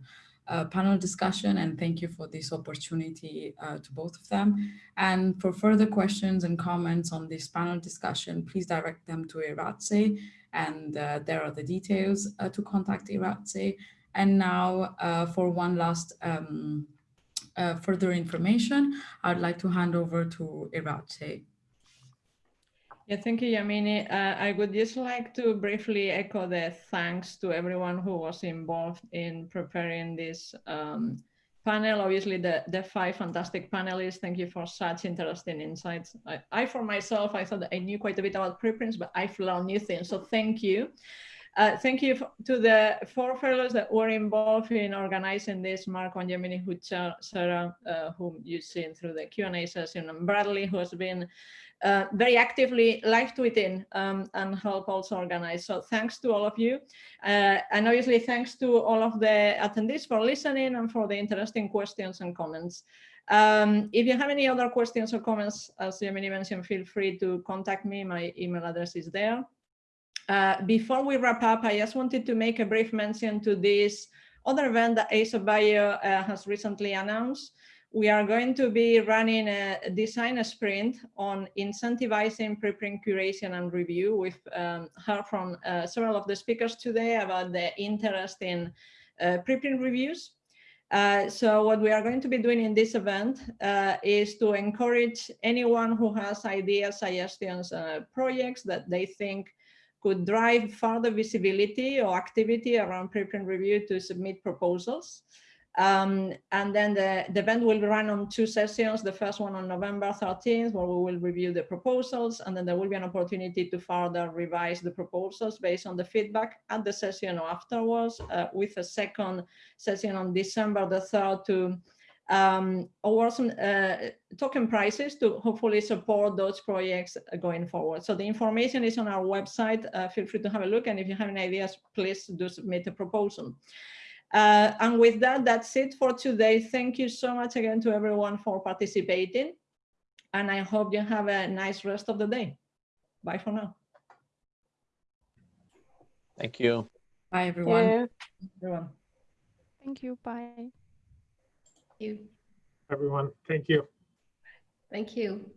panel discussion and thank you for this opportunity uh, to both of them. And for further questions and comments on this panel discussion, please direct them to Iratxe and uh, there are the details uh, to contact Iratxe. And now uh, for one last um, uh, further information, I'd like to hand over to Iratxe. Yeah, thank you, Yamini. Uh, I would just like to briefly echo the thanks to everyone who was involved in preparing this um, panel. Obviously, the, the five fantastic panelists, thank you for such interesting insights. I, I, for myself, I thought I knew quite a bit about preprints, but I've learned new things, so thank you. Uh, thank you to the four fellows that were involved in organizing this, Mark and Yamini Hucha, Sarah, uh, whom you've seen through the Q&A session, and Bradley, who has been uh, very actively live tweeting um, and help also organize. So thanks to all of you. Uh, and obviously thanks to all of the attendees for listening and for the interesting questions and comments. Um, if you have any other questions or comments, as Yamini mentioned, feel free to contact me. My email address is there. Uh, before we wrap up, I just wanted to make a brief mention to this other event that ASAP Bio uh, has recently announced we are going to be running a design sprint on incentivizing preprint curation and review. We've um, heard from uh, several of the speakers today about the interest in uh, preprint reviews. Uh, so what we are going to be doing in this event uh, is to encourage anyone who has ideas, suggestions, uh, projects that they think could drive further visibility or activity around preprint review to submit proposals. Um, and then the, the event will be run on two sessions. The first one on November 13th, where we will review the proposals, and then there will be an opportunity to further revise the proposals based on the feedback at the session or afterwards, uh, with a second session on December the 3rd to um, award some uh, token prices to hopefully support those projects going forward. So the information is on our website. Uh, feel free to have a look. And if you have any ideas, please do submit a proposal. Uh, and with that, that's it for today. Thank you so much again to everyone for participating. And I hope you have a nice rest of the day. Bye for now. Thank you. Bye, everyone. Yeah. Everyone. Thank you. Bye. you. Everyone, thank you. Thank you.